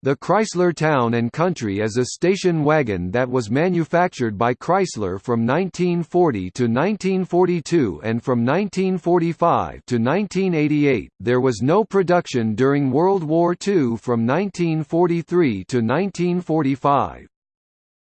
The Chrysler Town and Country is a station wagon that was manufactured by Chrysler from 1940 to 1942 and from 1945 to 1988. There was no production during World War II from 1943 to 1945.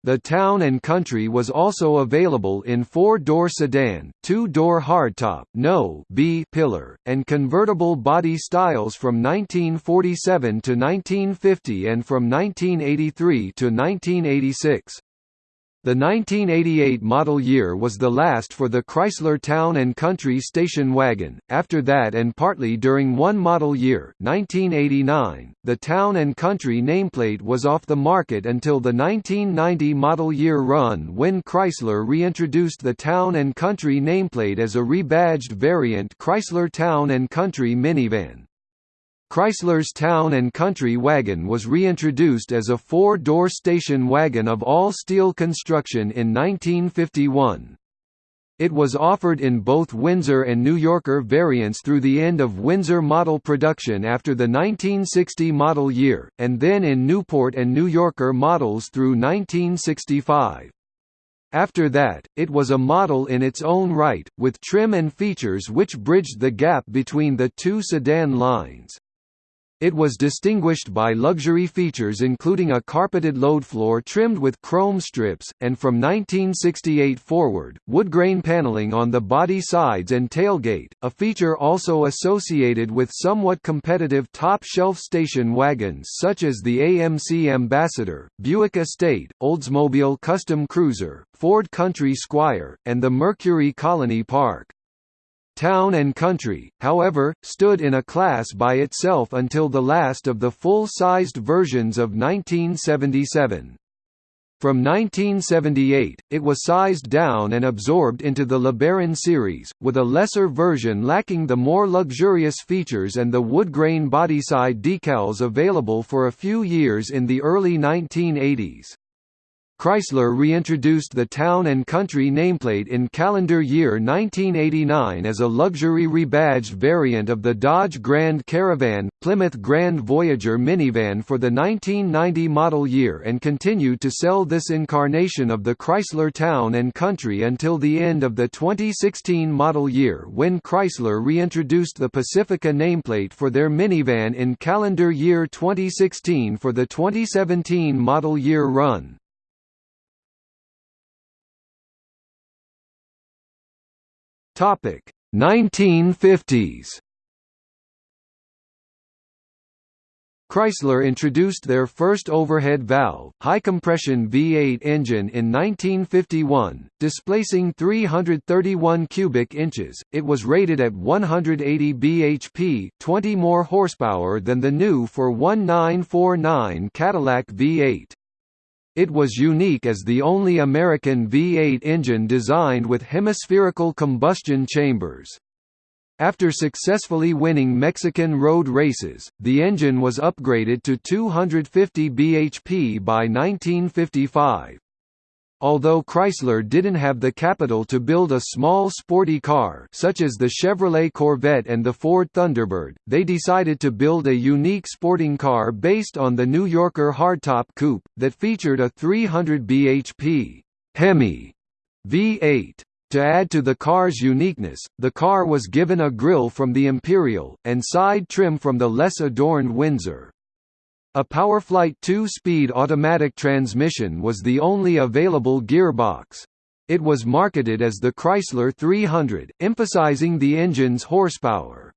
The Town and Country was also available in four-door sedan, two-door hardtop no B pillar, and convertible body styles from 1947 to 1950 and from 1983 to 1986. The 1988 model year was the last for the Chrysler Town and Country station wagon. After that and partly during one model year, 1989, the Town and Country nameplate was off the market until the 1990 model year run when Chrysler reintroduced the Town and Country nameplate as a rebadged variant Chrysler Town and Country minivan. Chrysler's Town and Country wagon was reintroduced as a four-door station wagon of all-steel construction in 1951. It was offered in both Windsor and New Yorker variants through the end of Windsor model production after the 1960 model year, and then in Newport and New Yorker models through 1965. After that, it was a model in its own right, with trim and features which bridged the gap between the two sedan lines. It was distinguished by luxury features including a carpeted load floor trimmed with chrome strips, and from 1968 forward, wood-grain paneling on the body sides and tailgate, a feature also associated with somewhat competitive top-shelf station wagons such as the AMC Ambassador, Buick Estate, Oldsmobile Custom Cruiser, Ford Country Squire, and the Mercury Colony Park. Town and Country, however, stood in a class by itself until the last of the full-sized versions of 1977. From 1978, it was sized down and absorbed into the LeBaron series, with a lesser version lacking the more luxurious features and the wood-grain bodyside decals available for a few years in the early 1980s. Chrysler reintroduced the Town and Country nameplate in calendar year 1989 as a luxury rebadged variant of the Dodge Grand Caravan, Plymouth Grand Voyager minivan for the 1990 model year and continued to sell this incarnation of the Chrysler Town and Country until the end of the 2016 model year when Chrysler reintroduced the Pacifica nameplate for their minivan in calendar year 2016 for the 2017 model year run. Topic 1950s. Chrysler introduced their first overhead valve, high-compression V8 engine in 1951, displacing 331 cubic inches. It was rated at 180 bhp, 20 more horsepower than the new for 1949 Cadillac V8. It was unique as the only American V8 engine designed with hemispherical combustion chambers. After successfully winning Mexican road races, the engine was upgraded to 250 bhp by 1955. Although Chrysler didn't have the capital to build a small sporty car such as the Chevrolet Corvette and the Ford Thunderbird, they decided to build a unique sporting car based on the New Yorker hardtop coupe, that featured a 300 bhp Hemi V8. To add to the car's uniqueness, the car was given a grille from the Imperial, and side trim from the less adorned Windsor. A PowerFlight 2-speed automatic transmission was the only available gearbox. It was marketed as the Chrysler 300, emphasizing the engine's horsepower.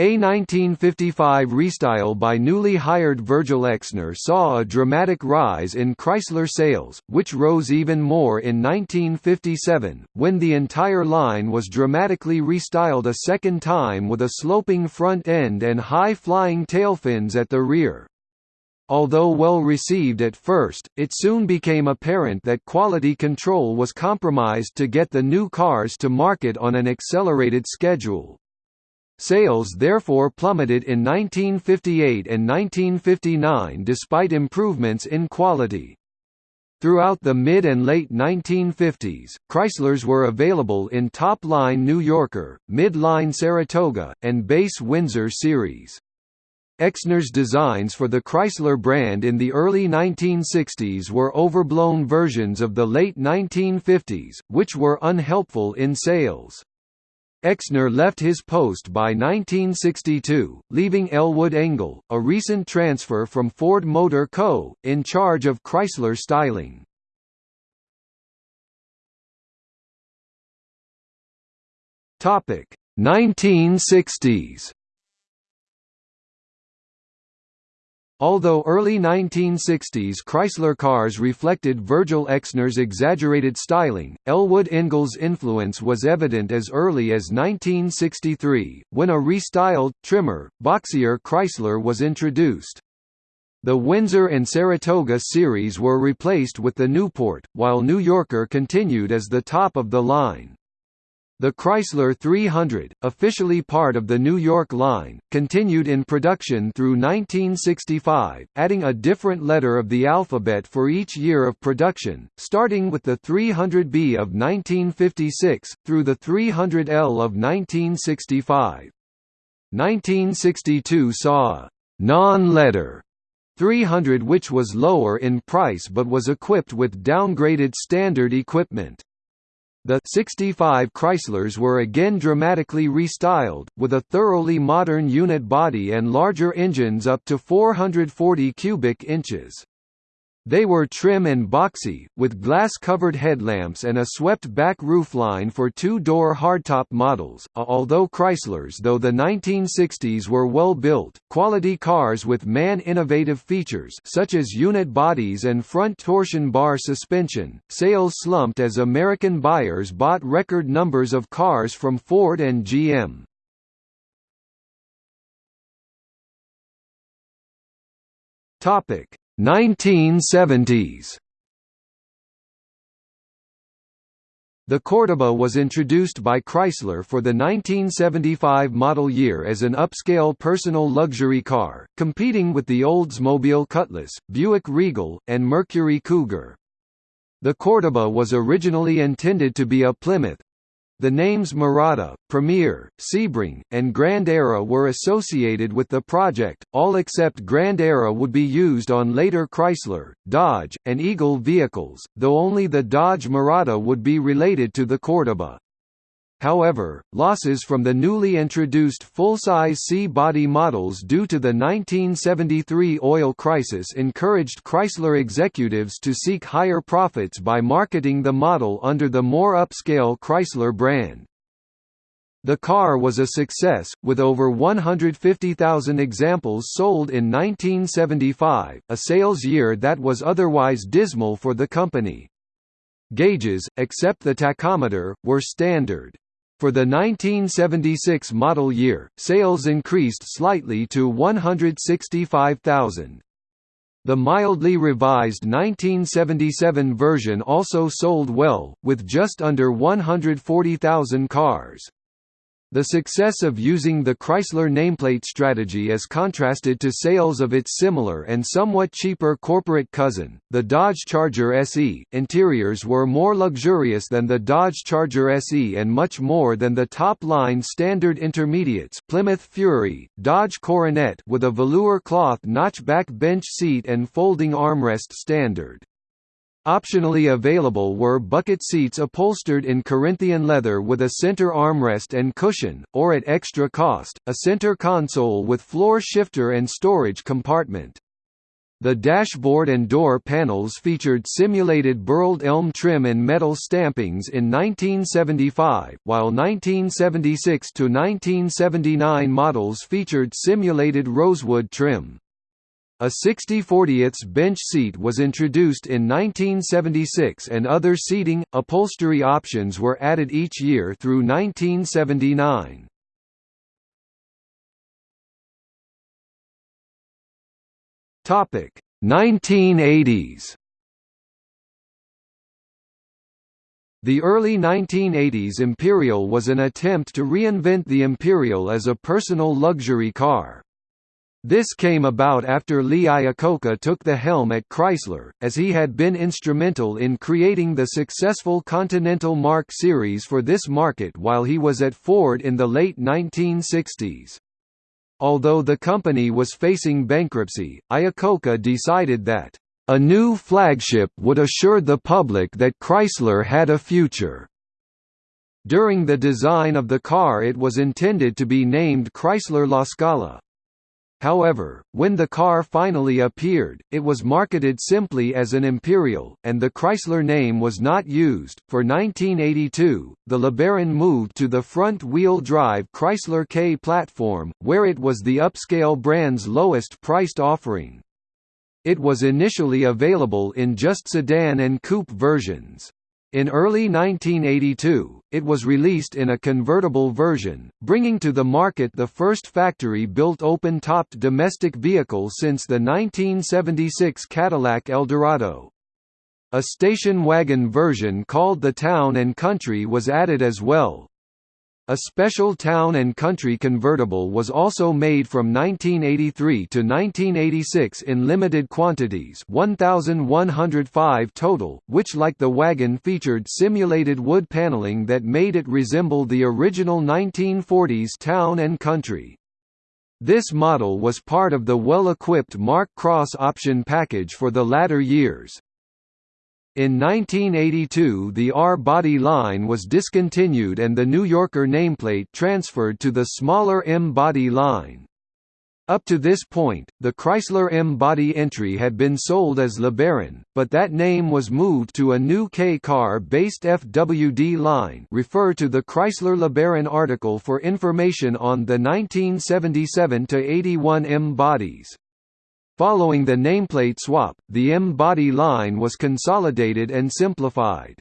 A 1955 restyle by newly hired Virgil Exner saw a dramatic rise in Chrysler sales, which rose even more in 1957, when the entire line was dramatically restyled a second time with a sloping front end and high-flying tailfins at the rear. Although well received at first, it soon became apparent that quality control was compromised to get the new cars to market on an accelerated schedule. Sales therefore plummeted in 1958 and 1959 despite improvements in quality. Throughout the mid and late 1950s, Chryslers were available in top-line New Yorker, mid-line Saratoga, and base Windsor series. Exner's designs for the Chrysler brand in the early 1960s were overblown versions of the late 1950s, which were unhelpful in sales. Exner left his post by 1962, leaving Elwood Engel, a recent transfer from Ford Motor Co., in charge of Chrysler styling. Topic 1960s Although early 1960s Chrysler cars reflected Virgil Exner's exaggerated styling, Elwood Engel's influence was evident as early as 1963, when a restyled, trimmer, boxier Chrysler was introduced. The Windsor and Saratoga series were replaced with the Newport, while New Yorker continued as the top of the line. The Chrysler 300, officially part of the New York line, continued in production through 1965, adding a different letter of the alphabet for each year of production, starting with the 300B of 1956, through the 300L of 1965. 1962 saw a «non-letter» 300 which was lower in price but was equipped with downgraded standard equipment. The 65 Chryslers were again dramatically restyled, with a thoroughly modern unit body and larger engines up to 440 cubic inches. They were trim and boxy, with glass-covered headlamps and a swept-back roofline for two-door hardtop models. Although Chryslers though the 1960s were well-built, quality cars with man-innovative features such as unit bodies and front torsion bar suspension, sales slumped as American buyers bought record numbers of cars from Ford and GM. Topic 1970s The Cordoba was introduced by Chrysler for the 1975 model year as an upscale personal luxury car, competing with the Oldsmobile Cutlass, Buick Regal, and Mercury Cougar. The Cordoba was originally intended to be a Plymouth, the names Mirada, Premier, Sebring, and Grand Era were associated with the project, all except Grand Era would be used on later Chrysler, Dodge, and Eagle vehicles, though only the Dodge Mirada would be related to the Cordoba. However, losses from the newly introduced full-size C-body models due to the 1973 oil crisis encouraged Chrysler executives to seek higher profits by marketing the model under the more upscale Chrysler brand. The car was a success, with over 150,000 examples sold in 1975, a sales year that was otherwise dismal for the company. Gauges, except the tachometer, were standard. For the 1976 model year, sales increased slightly to 165,000. The mildly revised 1977 version also sold well, with just under 140,000 cars. The success of using the Chrysler nameplate strategy as contrasted to sales of its similar and somewhat cheaper corporate cousin, the Dodge Charger SE. Interiors were more luxurious than the Dodge Charger SE and much more than the top-line standard intermediates Plymouth Fury, Dodge Coronet with a velour cloth notchback bench seat and folding armrest standard. Optionally available were bucket seats upholstered in Corinthian leather with a center armrest and cushion, or at extra cost, a center console with floor shifter and storage compartment. The dashboard and door panels featured simulated burled elm trim and metal stampings in 1975, while 1976–1979 models featured simulated rosewood trim. A 60/40 bench seat was introduced in 1976 and other seating, upholstery options were added each year through 1979. Topic 1980s. The early 1980s Imperial was an attempt to reinvent the Imperial as a personal luxury car. This came about after Lee Iacocca took the helm at Chrysler, as he had been instrumental in creating the successful Continental Mark series for this market while he was at Ford in the late 1960s. Although the company was facing bankruptcy, Iacocca decided that, "...a new flagship would assure the public that Chrysler had a future." During the design of the car it was intended to be named Chrysler La Scala. However, when the car finally appeared, it was marketed simply as an Imperial, and the Chrysler name was not used. For 1982, the LeBaron moved to the front wheel drive Chrysler K platform, where it was the upscale brand's lowest priced offering. It was initially available in just sedan and coupe versions. In early 1982, it was released in a convertible version, bringing to the market the first factory-built open-topped domestic vehicle since the 1976 Cadillac Eldorado. A station wagon version called the Town & Country was added as well, a special town and country convertible was also made from 1983 to 1986 in limited quantities 1,105 total, which like the wagon featured simulated wood paneling that made it resemble the original 1940s town and country. This model was part of the well-equipped Mark Cross option package for the latter years. In 1982 the R-body line was discontinued and the New Yorker nameplate transferred to the smaller M-body line. Up to this point, the Chrysler M-body entry had been sold as LeBaron, but that name was moved to a new K-car-based FWD line refer to the Chrysler LeBaron article for information on the 1977–81 M-bodies. Following the nameplate swap, the M-body line was consolidated and simplified.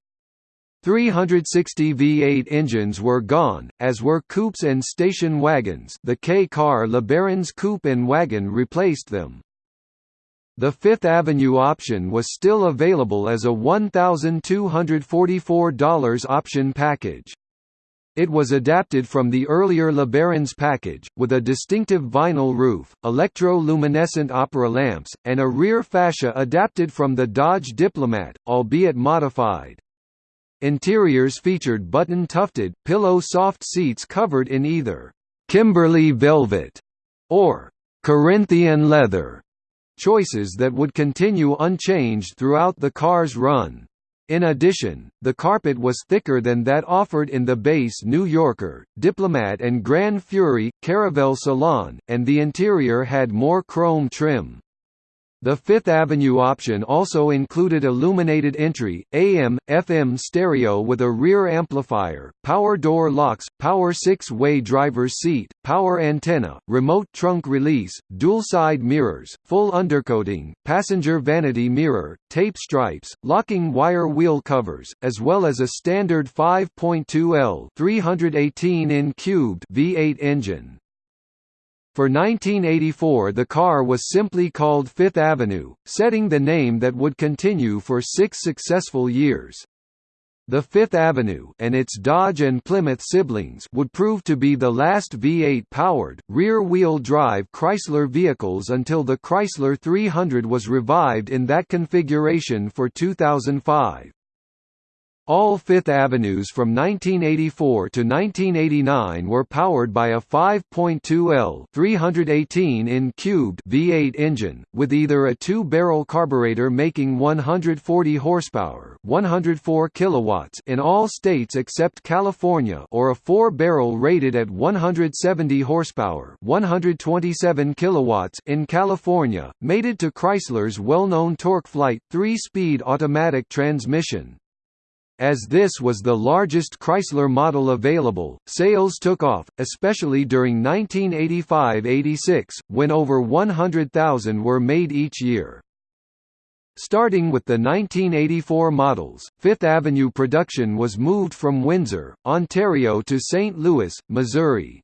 360 V8 engines were gone, as were coupes and station wagons the K-car LeBaron's coupe and wagon replaced them. The Fifth Avenue option was still available as a $1,244 option package. It was adapted from the earlier LeBaron's package, with a distinctive vinyl roof, electro-luminescent opera lamps, and a rear fascia adapted from the Dodge Diplomat, albeit modified. Interiors featured button-tufted, pillow-soft seats covered in either «Kimberly velvet» or «Corinthian leather» choices that would continue unchanged throughout the car's run. In addition, the carpet was thicker than that offered in the base New Yorker, Diplomat and Grand Fury, Caravelle Salon, and the interior had more chrome trim. The Fifth Avenue option also included illuminated entry, AM, FM stereo with a rear amplifier, power door locks, power six-way driver's seat, power antenna, remote trunk release, dual side mirrors, full undercoating, passenger vanity mirror, tape stripes, locking wire wheel covers, as well as a standard 5.2L 318 in cubed V8 engine. For 1984 the car was simply called Fifth Avenue, setting the name that would continue for six successful years. The Fifth Avenue and its Dodge and Plymouth siblings would prove to be the last V8-powered, rear-wheel drive Chrysler vehicles until the Chrysler 300 was revived in that configuration for 2005. All Fifth Avenues from 1984 to 1989 were powered by a 5.2L 318 in cubed V8 engine, with either a two-barrel carburetor making 140 horsepower 104 kilowatts in all states except California or a four-barrel rated at 170 horsepower 127 kilowatts in California, mated to Chrysler's well-known TorqueFlite three-speed automatic transmission. As this was the largest Chrysler model available, sales took off, especially during 1985–86, when over 100,000 were made each year. Starting with the 1984 models, Fifth Avenue production was moved from Windsor, Ontario to St. Louis, Missouri.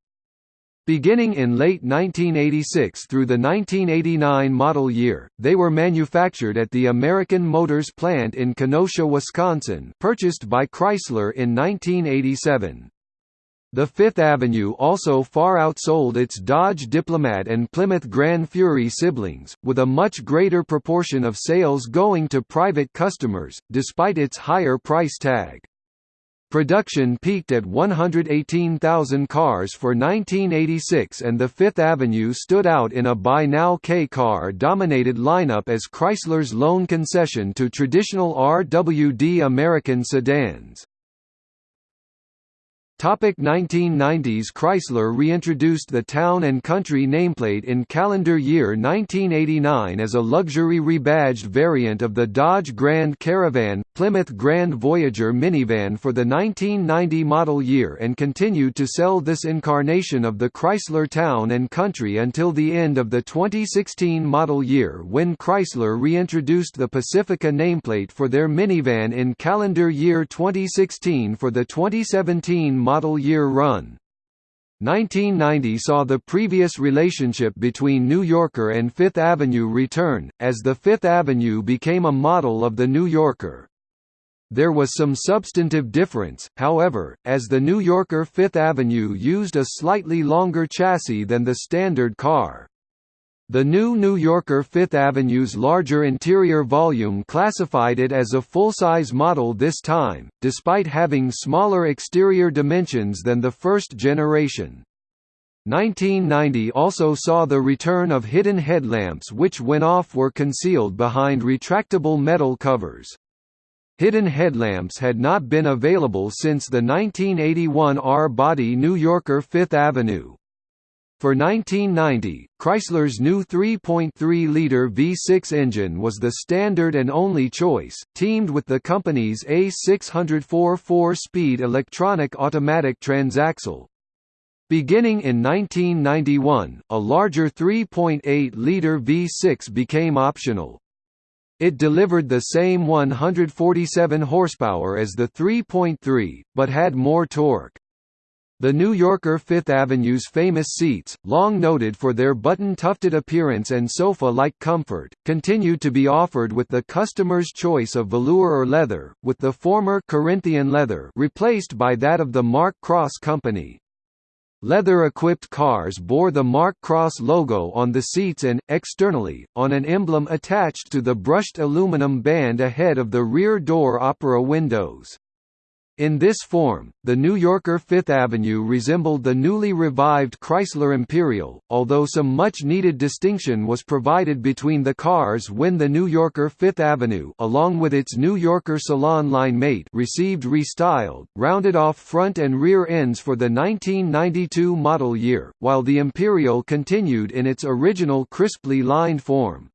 Beginning in late 1986 through the 1989 model year, they were manufactured at the American Motors plant in Kenosha, Wisconsin purchased by Chrysler in 1987. The Fifth Avenue also far outsold its Dodge Diplomat and Plymouth Grand Fury siblings, with a much greater proportion of sales going to private customers, despite its higher price tag. Production peaked at 118,000 cars for 1986 and the Fifth Avenue stood out in a By Now K car-dominated lineup as Chrysler's lone concession to traditional RWD American sedans. Topic 1990s Chrysler reintroduced the Town and Country nameplate in calendar year 1989 as a luxury rebadged variant of the Dodge Grand Caravan, Plymouth Grand Voyager minivan for the 1990 model year and continued to sell this incarnation of the Chrysler Town and Country until the end of the 2016 model year when Chrysler reintroduced the Pacifica nameplate for their minivan in calendar year 2016 for the 2017 model year run. 1990 saw the previous relationship between New Yorker and Fifth Avenue return, as the Fifth Avenue became a model of the New Yorker. There was some substantive difference, however, as the New Yorker Fifth Avenue used a slightly longer chassis than the standard car. The new New Yorker Fifth Avenue's larger interior volume classified it as a full-size model this time, despite having smaller exterior dimensions than the first generation. 1990 also saw the return of hidden headlamps which when off were concealed behind retractable metal covers. Hidden headlamps had not been available since the 1981 R-body New Yorker Fifth Avenue. For 1990, Chrysler's new 3.3-liter V6 engine was the standard and only choice, teamed with the company's A604 four-speed electronic automatic transaxle. Beginning in 1991, a larger 3.8-liter V6 became optional. It delivered the same 147 horsepower as the 3.3, but had more torque. The New Yorker Fifth Avenue's famous seats, long noted for their button-tufted appearance and sofa-like comfort, continued to be offered with the customer's choice of velour or leather, with the former Corinthian leather replaced by that of the Mark Cross Company. Leather-equipped cars bore the Mark Cross logo on the seats and, externally, on an emblem attached to the brushed aluminum band ahead of the rear door opera windows. In this form, the New Yorker Fifth Avenue resembled the newly revived Chrysler Imperial, although some much-needed distinction was provided between the cars when the New Yorker Fifth Avenue along with its New Yorker Salon line mate received restyled, rounded-off front and rear ends for the 1992 model year, while the Imperial continued in its original crisply lined form.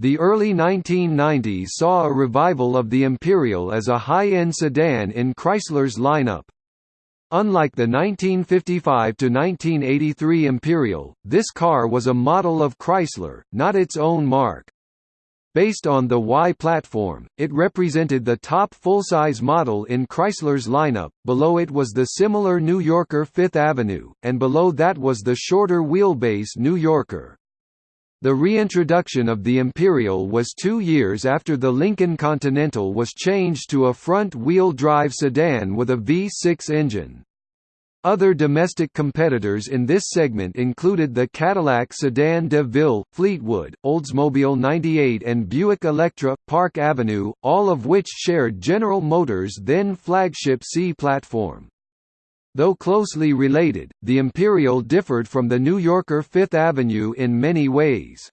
The early 1990s saw a revival of the Imperial as a high-end sedan in Chrysler's lineup. Unlike the 1955–1983 Imperial, this car was a model of Chrysler, not its own mark. Based on the Y platform, it represented the top full-size model in Chrysler's lineup, below it was the similar New Yorker Fifth Avenue, and below that was the shorter wheelbase New Yorker. The reintroduction of the Imperial was two years after the Lincoln Continental was changed to a front-wheel drive sedan with a V6 engine. Other domestic competitors in this segment included the Cadillac Sedan de Ville, Fleetwood, Oldsmobile 98 and Buick Electra, Park Avenue, all of which shared General Motors' then flagship C platform. Though closely related, the Imperial differed from the New Yorker Fifth Avenue in many ways.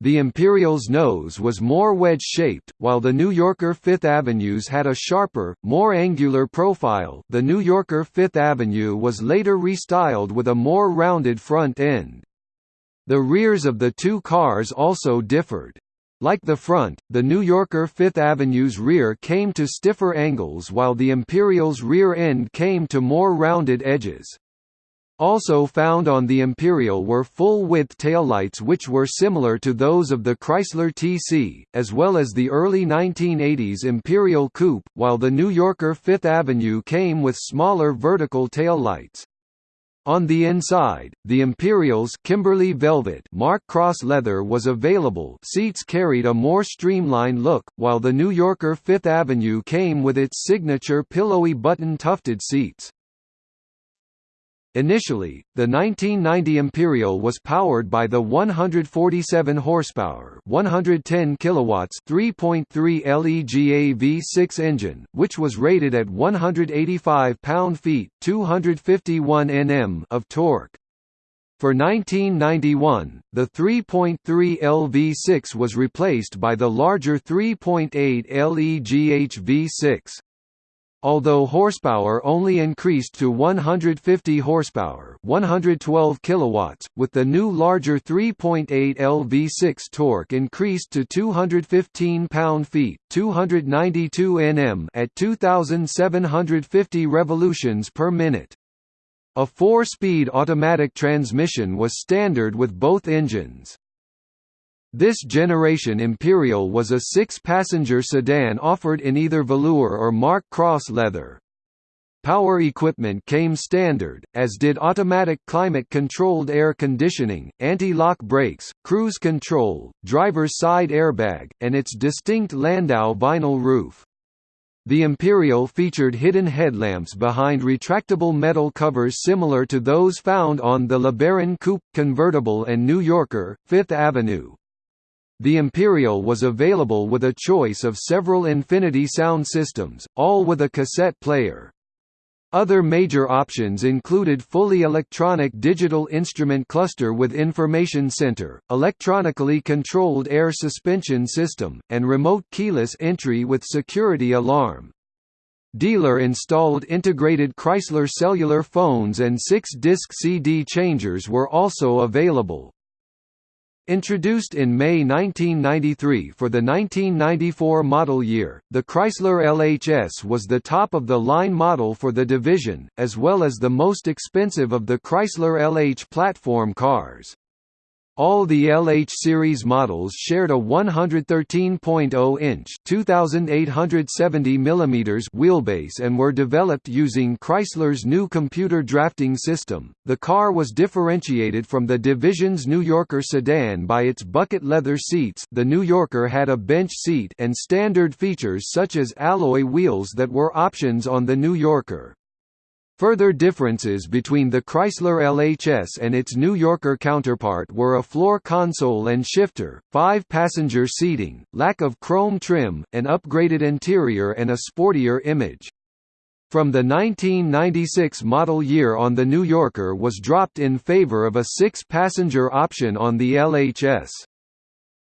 The Imperial's nose was more wedge-shaped, while the New Yorker Fifth Avenue's had a sharper, more angular profile. The New Yorker Fifth Avenue was later restyled with a more rounded front end. The rears of the two cars also differed. Like the front, the New Yorker Fifth Avenue's rear came to stiffer angles while the Imperial's rear end came to more rounded edges. Also found on the Imperial were full-width taillights which were similar to those of the Chrysler TC, as well as the early 1980s Imperial Coupe, while the New Yorker Fifth Avenue came with smaller vertical taillights. On the inside, the Imperial's Kimberly Velvet Mark Cross leather was available seats carried a more streamlined look, while the New Yorker Fifth Avenue came with its signature pillowy button-tufted seats. Initially, the 1990 Imperial was powered by the 147 horsepower, 110 kilowatts, 3.3 LEGA V6 engine, which was rated at 185 pound-feet, 251 Nm of torque. For 1991, the 3.3 LV6 was replaced by the larger 3.8 LEGH V6. Although horsepower only increased to 150 horsepower, 112 kilowatts, with the new larger 3.8 LV6 torque increased to 215 pound-feet, 292 Nm at 2750 revolutions per minute. A four-speed automatic transmission was standard with both engines. This generation Imperial was a six-passenger sedan offered in either velour or Mark Cross leather. Power equipment came standard, as did automatic climate-controlled air conditioning, anti-lock brakes, cruise control, driver's side airbag, and its distinct Landau vinyl roof. The Imperial featured hidden headlamps behind retractable metal covers similar to those found on the LeBaron Coupe, convertible and New Yorker, Fifth Avenue. The Imperial was available with a choice of several Infinity sound systems, all with a cassette player. Other major options included fully electronic digital instrument cluster with information center, electronically controlled air suspension system, and remote keyless entry with security alarm. Dealer-installed integrated Chrysler cellular phones and six-disc CD changers were also available. Introduced in May 1993 for the 1994 model year, the Chrysler LHS was the top-of-the-line model for the division, as well as the most expensive of the Chrysler LH platform cars. All the LH series models shared a 113.0-inch (2870 mm) wheelbase and were developed using Chrysler's new computer drafting system. The car was differentiated from the division's New Yorker sedan by its bucket leather seats. The New Yorker had a bench seat and standard features such as alloy wheels that were options on the New Yorker. Further differences between the Chrysler LHS and its New Yorker counterpart were a floor console and shifter, five-passenger seating, lack of chrome trim, an upgraded interior and a sportier image. From the 1996 model year on the New Yorker was dropped in favor of a six-passenger option on the LHS.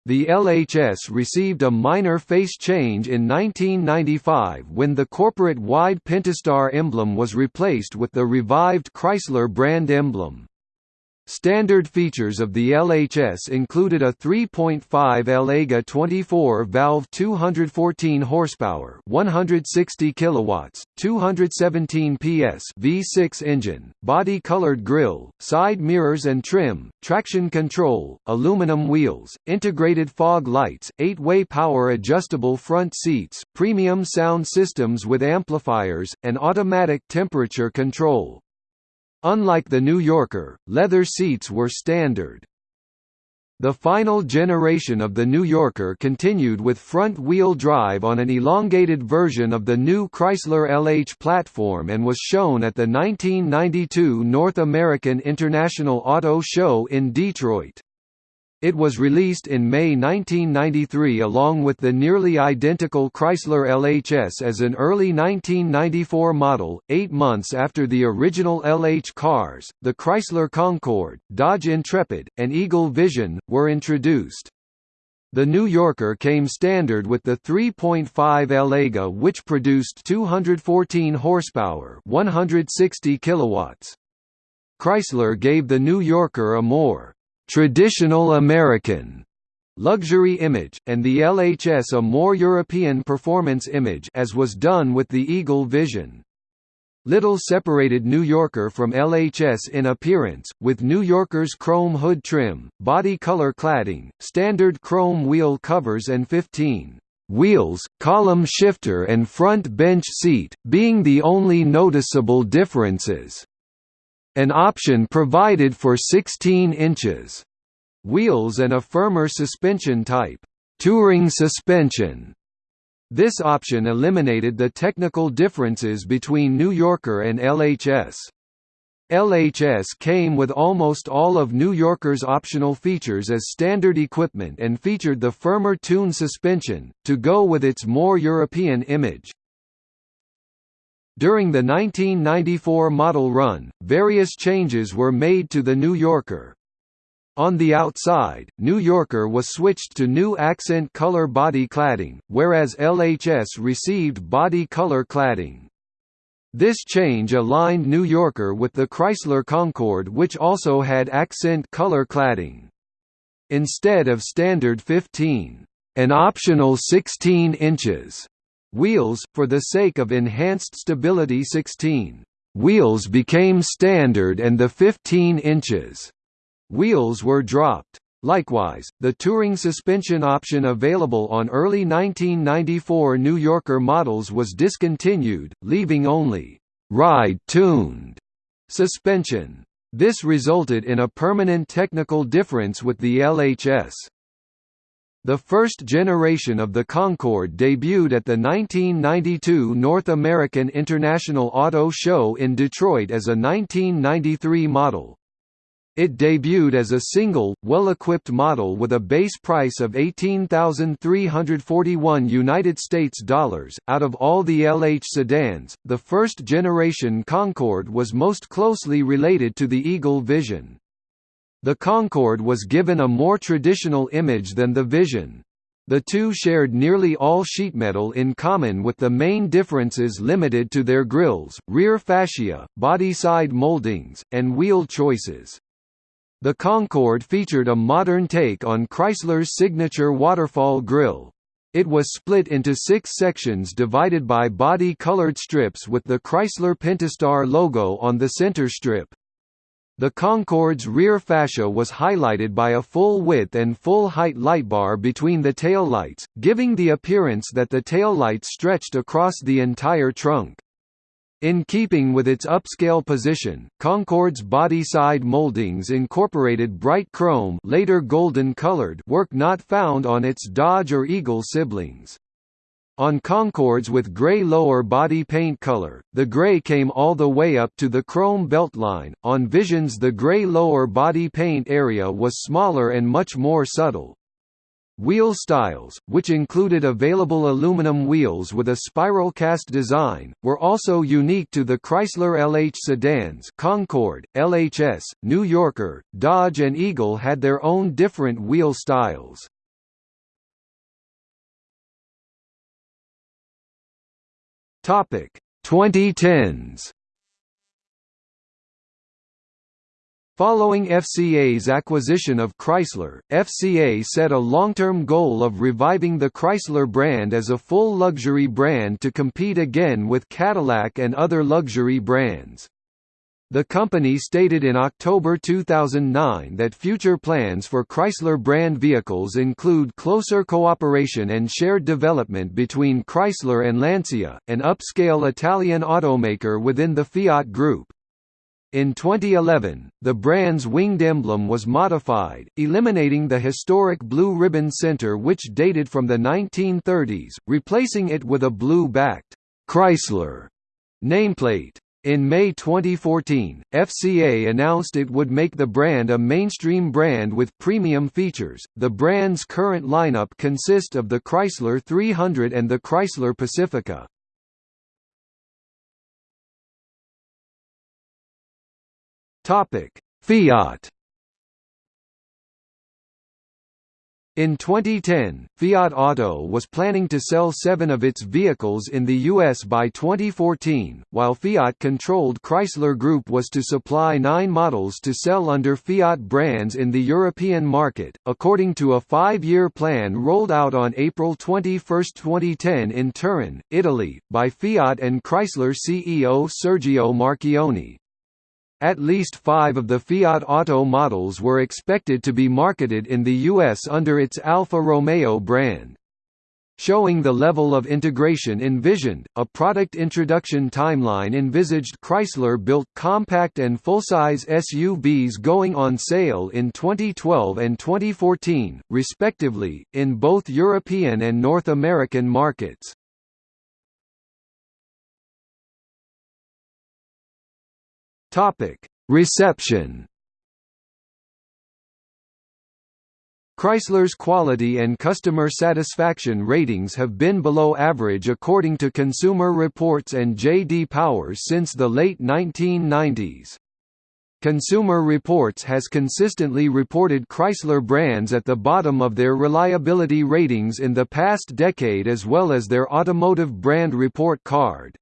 The LHS received a minor face change in 1995 when the corporate-wide Pentastar emblem was replaced with the revived Chrysler brand emblem. Standard features of the LHS included a 3.5 L-AGA 24-valve 214 horsepower, 160 kilowatts, 217 PS V6 engine, body-colored grille, side mirrors and trim, traction control, aluminum wheels, integrated fog lights, 8-way power adjustable front seats, premium sound systems with amplifiers, and automatic temperature control. Unlike the New Yorker, leather seats were standard. The final generation of the New Yorker continued with front-wheel drive on an elongated version of the new Chrysler LH platform and was shown at the 1992 North American International Auto Show in Detroit. It was released in May 1993 along with the nearly identical Chrysler LHS as an early 1994 model. Eight months after the original LH cars, the Chrysler Concorde, Dodge Intrepid, and Eagle Vision, were introduced. The New Yorker came standard with the 3.5 L-AGA which produced 214 horsepower 160 kilowatts. Chrysler gave the New Yorker a more traditional American luxury image, and the LHS a more European performance image as was done with the Eagle Vision. Little separated New Yorker from LHS in appearance, with New Yorker's chrome hood trim, body color cladding, standard chrome wheel covers and 15 wheels, column shifter and front bench seat, being the only noticeable differences. An option provided for 16 inches wheels and a firmer suspension type, touring suspension. This option eliminated the technical differences between New Yorker and LHS. LHS came with almost all of New Yorker's optional features as standard equipment and featured the firmer tune suspension, to go with its more European image. During the 1994 model run, various changes were made to the New Yorker. On the outside, New Yorker was switched to new accent color body cladding, whereas LHS received body color cladding. This change aligned New Yorker with the Chrysler Concorde which also had accent color cladding. Instead of standard 15, an optional 16 inches Wheels, for the sake of enhanced stability 16 wheels became standard and the 15 inches wheels were dropped. Likewise, the touring suspension option available on early 1994 New Yorker models was discontinued, leaving only ride-tuned suspension. This resulted in a permanent technical difference with the LHS. The first generation of the Concorde debuted at the 1992 North American International Auto Show in Detroit as a 1993 model. It debuted as a single, well-equipped model with a base price of 18,341 United States dollars. Out of all the LH sedans, the first generation Concorde was most closely related to the Eagle Vision. The Concorde was given a more traditional image than the Vision. The two shared nearly all sheet metal in common with the main differences limited to their grilles, rear fascia, body side moldings, and wheel choices. The Concorde featured a modern take on Chrysler's signature waterfall grille. It was split into six sections divided by body-colored strips with the Chrysler Pentastar logo on the center strip. The Concorde's rear fascia was highlighted by a full-width and full-height light bar between the taillights, giving the appearance that the taillights stretched across the entire trunk. In keeping with its upscale position, Concorde's body-side moldings incorporated bright chrome later golden-colored work not found on its Dodge or Eagle siblings. On Concordes with grey lower body paint color, the grey came all the way up to the chrome beltline. On Visions, the grey lower body paint area was smaller and much more subtle. Wheel styles, which included available aluminum wheels with a spiral cast design, were also unique to the Chrysler LH sedans Concorde, LHS, New Yorker, Dodge and Eagle had their own different wheel styles. Topic 2010s Following FCA's acquisition of Chrysler, FCA set a long-term goal of reviving the Chrysler brand as a full luxury brand to compete again with Cadillac and other luxury brands. The company stated in October 2009 that future plans for Chrysler brand vehicles include closer cooperation and shared development between Chrysler and Lancia, an upscale Italian automaker within the Fiat Group. In 2011, the brand's winged emblem was modified, eliminating the historic blue ribbon center which dated from the 1930s, replacing it with a blue-backed Chrysler nameplate. In May 2014, FCA announced it would make the brand a mainstream brand with premium features. The brand's current lineup consists of the Chrysler 300 and the Chrysler Pacifica. Topic: Fiat. In 2010, Fiat Auto was planning to sell seven of its vehicles in the U.S. by 2014, while Fiat-controlled Chrysler Group was to supply nine models to sell under Fiat brands in the European market, according to a five-year plan rolled out on April 21, 2010 in Turin, Italy, by Fiat and Chrysler CEO Sergio Marchionne. At least five of the Fiat Auto models were expected to be marketed in the US under its Alfa Romeo brand. Showing the level of integration envisioned, a product introduction timeline envisaged Chrysler-built compact and full-size SUVs going on sale in 2012 and 2014, respectively, in both European and North American markets. Topic: Reception. Chrysler's quality and customer satisfaction ratings have been below average according to Consumer Reports and J.D. Powers since the late 1990s. Consumer Reports has consistently reported Chrysler brands at the bottom of their reliability ratings in the past decade as well as their automotive brand report card.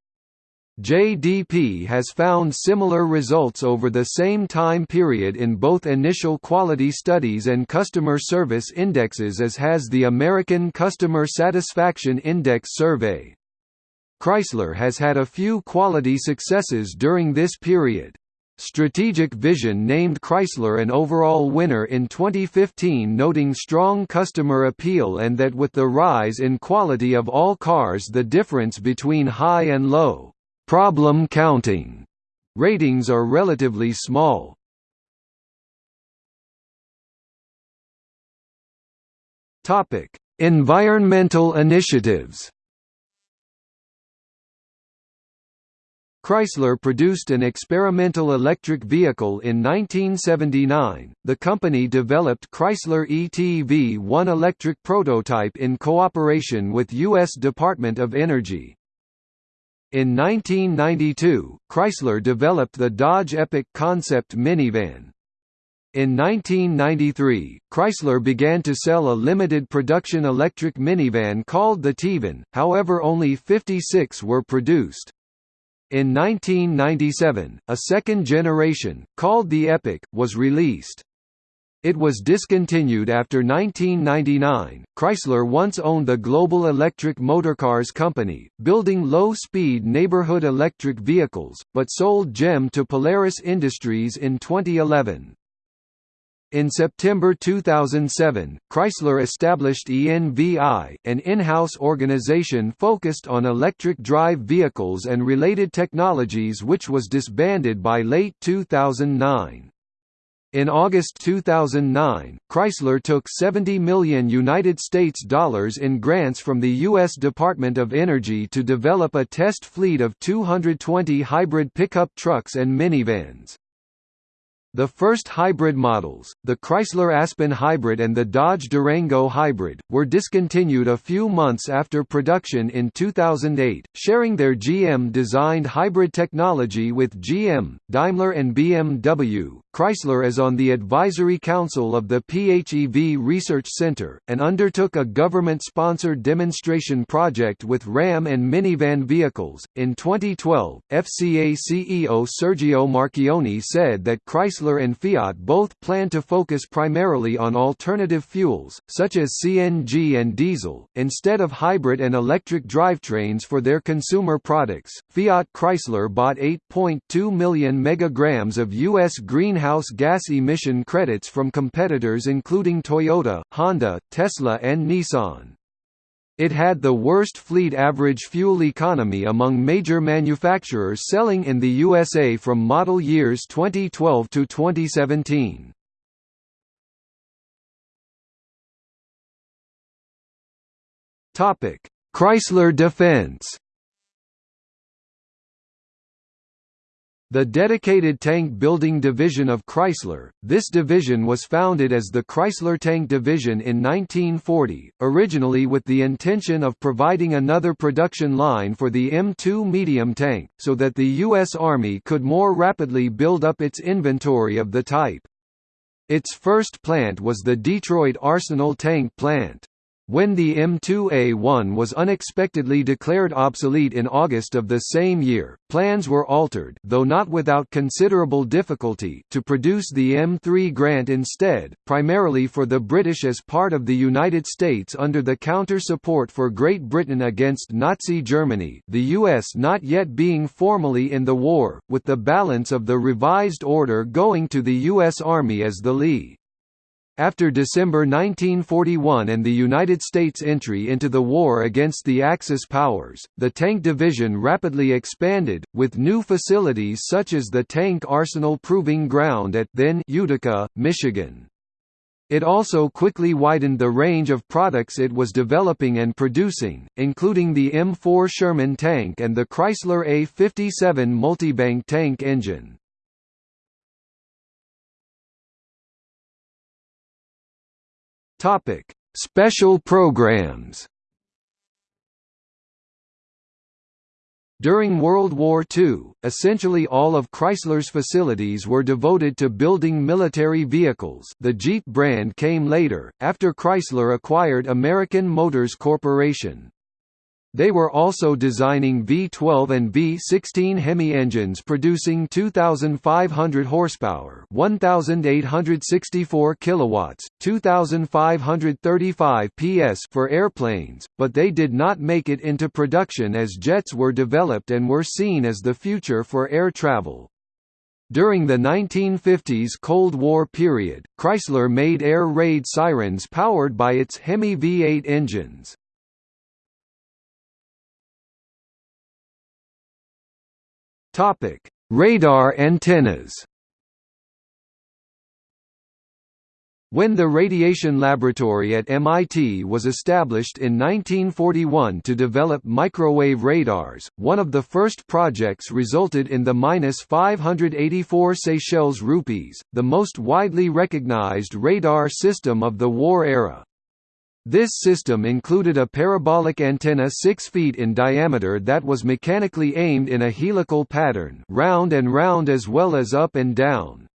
JDP has found similar results over the same time period in both initial quality studies and customer service indexes as has the American Customer Satisfaction Index survey. Chrysler has had a few quality successes during this period. Strategic Vision named Chrysler an overall winner in 2015 noting strong customer appeal and that with the rise in quality of all cars the difference between high and low problem counting ratings are relatively small. Topic: Environmental initiatives. Chrysler produced an experimental electric vehicle in 1979. The company developed Chrysler ETV-1 electric prototype in cooperation with U.S. Department of Energy. In 1992, Chrysler developed the Dodge Epic concept minivan. In 1993, Chrysler began to sell a limited production electric minivan called the TEVan, however only 56 were produced. In 1997, a second generation, called the Epic, was released. It was discontinued after 1999. Chrysler once owned the Global Electric Motorcars Company, building low speed neighborhood electric vehicles, but sold GEM to Polaris Industries in 2011. In September 2007, Chrysler established ENVI, an in-house organization focused on electric drive vehicles and related technologies which was disbanded by late 2009. In August 2009, Chrysler took 70 million United States dollars in grants from the U.S. Department of Energy to develop a test fleet of 220 hybrid pickup trucks and minivans. The first hybrid models, the Chrysler Aspen Hybrid and the Dodge Durango Hybrid, were discontinued a few months after production in 2008, sharing their GM-designed hybrid technology with GM, Daimler and BMW. Chrysler is on the advisory council of the PHEV Research Center, and undertook a government-sponsored demonstration project with Ram and minivan vehicles. In 2012, FCA CEO Sergio Marchionne said that Chrysler and Fiat both plan to focus primarily on alternative fuels, such as CNG and diesel, instead of hybrid and electric drivetrains for their consumer products. Fiat Chrysler bought 8.2 million megagrams of U.S. greenhouse gas emission credits from competitors including Toyota, Honda, Tesla and Nissan. It had the worst fleet average fuel economy among major manufacturers selling in the USA from model years 2012 to 2017. Topic: Chrysler Defense The dedicated tank building division of Chrysler, this division was founded as the Chrysler Tank Division in 1940, originally with the intention of providing another production line for the M2 medium tank, so that the U.S. Army could more rapidly build up its inventory of the type. Its first plant was the Detroit Arsenal Tank Plant. When the M2A1 was unexpectedly declared obsolete in August of the same year, plans were altered though not without considerable difficulty to produce the M3 Grant instead, primarily for the British as part of the United States under the counter-support for Great Britain against Nazi Germany the US not yet being formally in the war, with the balance of the revised order going to the U.S. Army as the Lee. After December 1941 and the United States' entry into the war against the Axis powers, the tank division rapidly expanded, with new facilities such as the Tank Arsenal Proving Ground at then Utica, Michigan. It also quickly widened the range of products it was developing and producing, including the M4 Sherman tank and the Chrysler A57 multibank tank engine. Topic: Special programs. During World War II, essentially all of Chrysler's facilities were devoted to building military vehicles the Jeep brand came later, after Chrysler acquired American Motors Corporation. They were also designing V12 and V16 Hemi engines producing 2500 horsepower, 1864 kilowatts, 2535 PS for airplanes, but they did not make it into production as jets were developed and were seen as the future for air travel. During the 1950s Cold War period, Chrysler made air raid sirens powered by its Hemi V8 engines. Topic: Radar antennas. When the Radiation Laboratory at MIT was established in 1941 to develop microwave radars, one of the first projects resulted in the 584 Seychelles rupees, the most widely recognized radar system of the war era. This system included a parabolic antenna 6 feet in diameter that was mechanically aimed in a helical pattern round and round as well as up and down.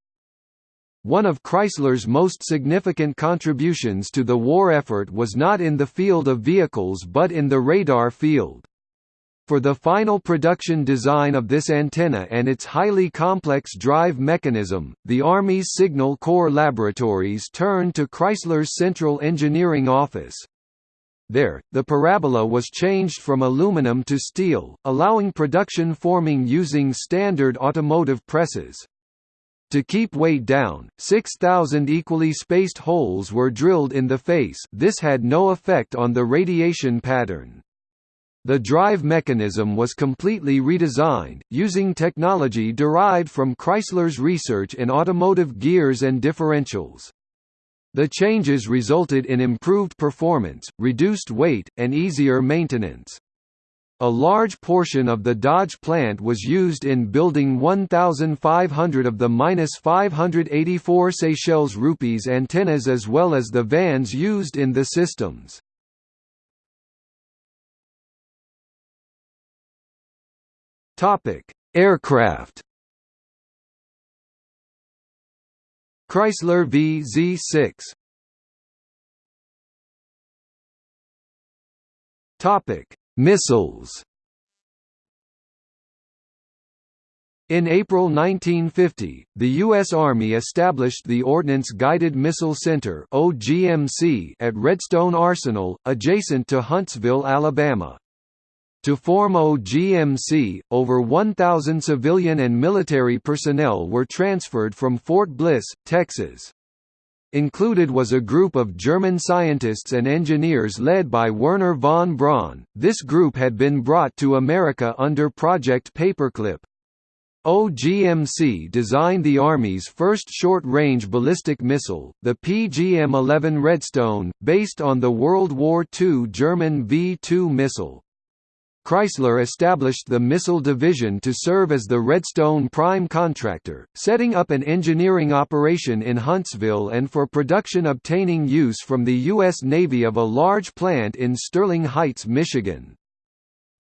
One of Chrysler's most significant contributions to the war effort was not in the field of vehicles but in the radar field. For the final production design of this antenna and its highly complex drive mechanism, the Army's Signal Corps laboratories turned to Chrysler's Central Engineering Office. There, the parabola was changed from aluminum to steel, allowing production forming using standard automotive presses. To keep weight down, 6,000 equally spaced holes were drilled in the face this had no effect on the radiation pattern. The drive mechanism was completely redesigned, using technology derived from Chrysler's research in automotive gears and differentials. The changes resulted in improved performance, reduced weight, and easier maintenance. A large portion of the Dodge plant was used in building 1,500 of the 584 Seychelles rupees antennas as well as the vans used in the systems. Topic: Aircraft. Chrysler VZ6 Topic: Missiles. In April 1950, the U.S. Army established the Ordnance Guided Missile Center at Redstone Arsenal, adjacent to Huntsville, Alabama. To form OGMC, over 1,000 civilian and military personnel were transferred from Fort Bliss, Texas. Included was a group of German scientists and engineers led by Wernher von Braun. This group had been brought to America under Project Paperclip. OGMC designed the Army's first short-range ballistic missile, the PGM-11 Redstone, based on the World War II German V-2 missile. Chrysler established the Missile Division to serve as the Redstone prime contractor, setting up an engineering operation in Huntsville and for production obtaining use from the U.S. Navy of a large plant in Sterling Heights, Michigan.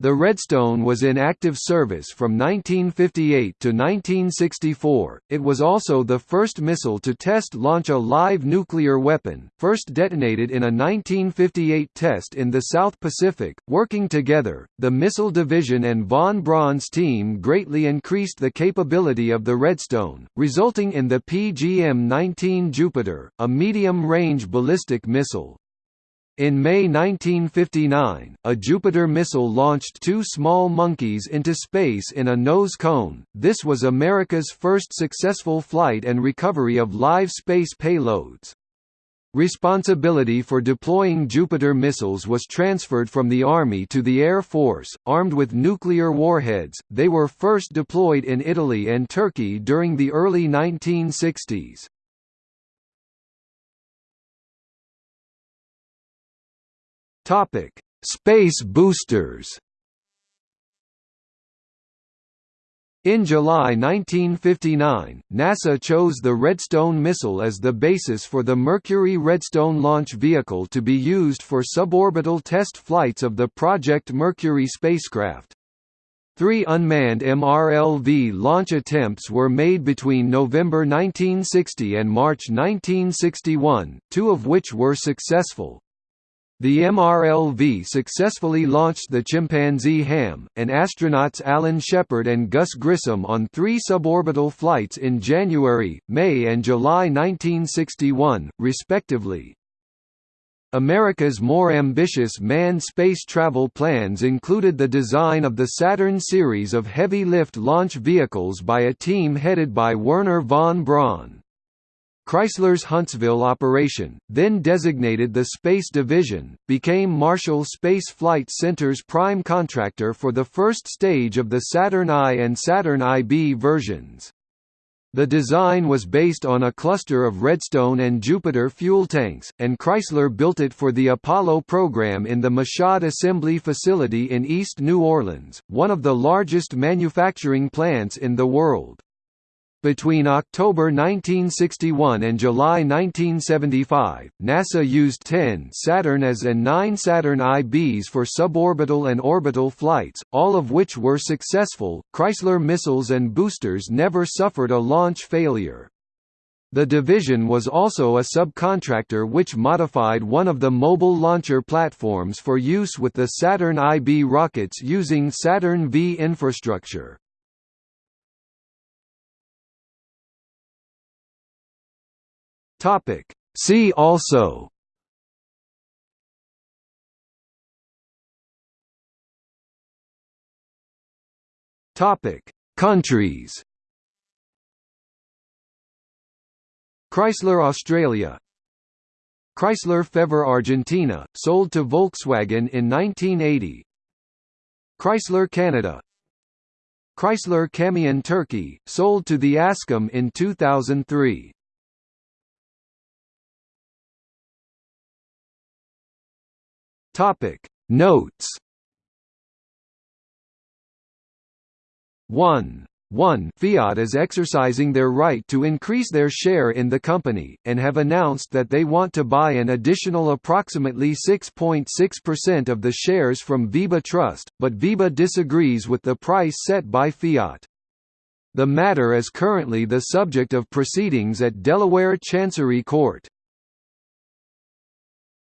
The Redstone was in active service from 1958 to 1964. It was also the first missile to test launch a live nuclear weapon, first detonated in a 1958 test in the South Pacific. Working together, the Missile Division and von Braun's team greatly increased the capability of the Redstone, resulting in the PGM-19 Jupiter, a medium-range ballistic missile. In May 1959, a Jupiter missile launched two small monkeys into space in a nose cone. This was America's first successful flight and recovery of live space payloads. Responsibility for deploying Jupiter missiles was transferred from the Army to the Air Force. Armed with nuclear warheads, they were first deployed in Italy and Turkey during the early 1960s. Topic: Space boosters. In July 1959, NASA chose the Redstone missile as the basis for the Mercury Redstone launch vehicle to be used for suborbital test flights of the Project Mercury spacecraft. Three unmanned MRLV launch attempts were made between November 1960 and March 1961, two of which were successful. The MRLV successfully launched the Chimpanzee Ham, and astronauts Alan Shepard and Gus Grissom on three suborbital flights in January, May and July 1961, respectively. America's more ambitious manned space travel plans included the design of the Saturn series of heavy-lift launch vehicles by a team headed by Wernher von Braun. Chrysler's Huntsville operation, then designated the Space Division, became Marshall Space Flight Center's prime contractor for the first stage of the Saturn I and Saturn IB versions. The design was based on a cluster of Redstone and Jupiter fuel tanks, and Chrysler built it for the Apollo program in the Michoud Assembly Facility in East New Orleans, one of the largest manufacturing plants in the world. Between October 1961 and July 1975, NASA used 10 Saturn As and 9 Saturn IBs for suborbital and orbital flights, all of which were successful. Chrysler missiles and boosters never suffered a launch failure. The division was also a subcontractor which modified one of the mobile launcher platforms for use with the Saturn IB rockets using Saturn V infrastructure. Topic. See also. Topic: Countries. Chrysler Australia. Chrysler Fevre Argentina, sold to Volkswagen in 1980 Chrysler Canada. Chrysler Camion Turkey, sold to the Askam in 2003 Topic Notes 1. 1 Fiat is exercising their right to increase their share in the company, and have announced that they want to buy an additional approximately 6.6% of the shares from VEBA Trust, but VEBA disagrees with the price set by Fiat. The matter is currently the subject of proceedings at Delaware Chancery Court.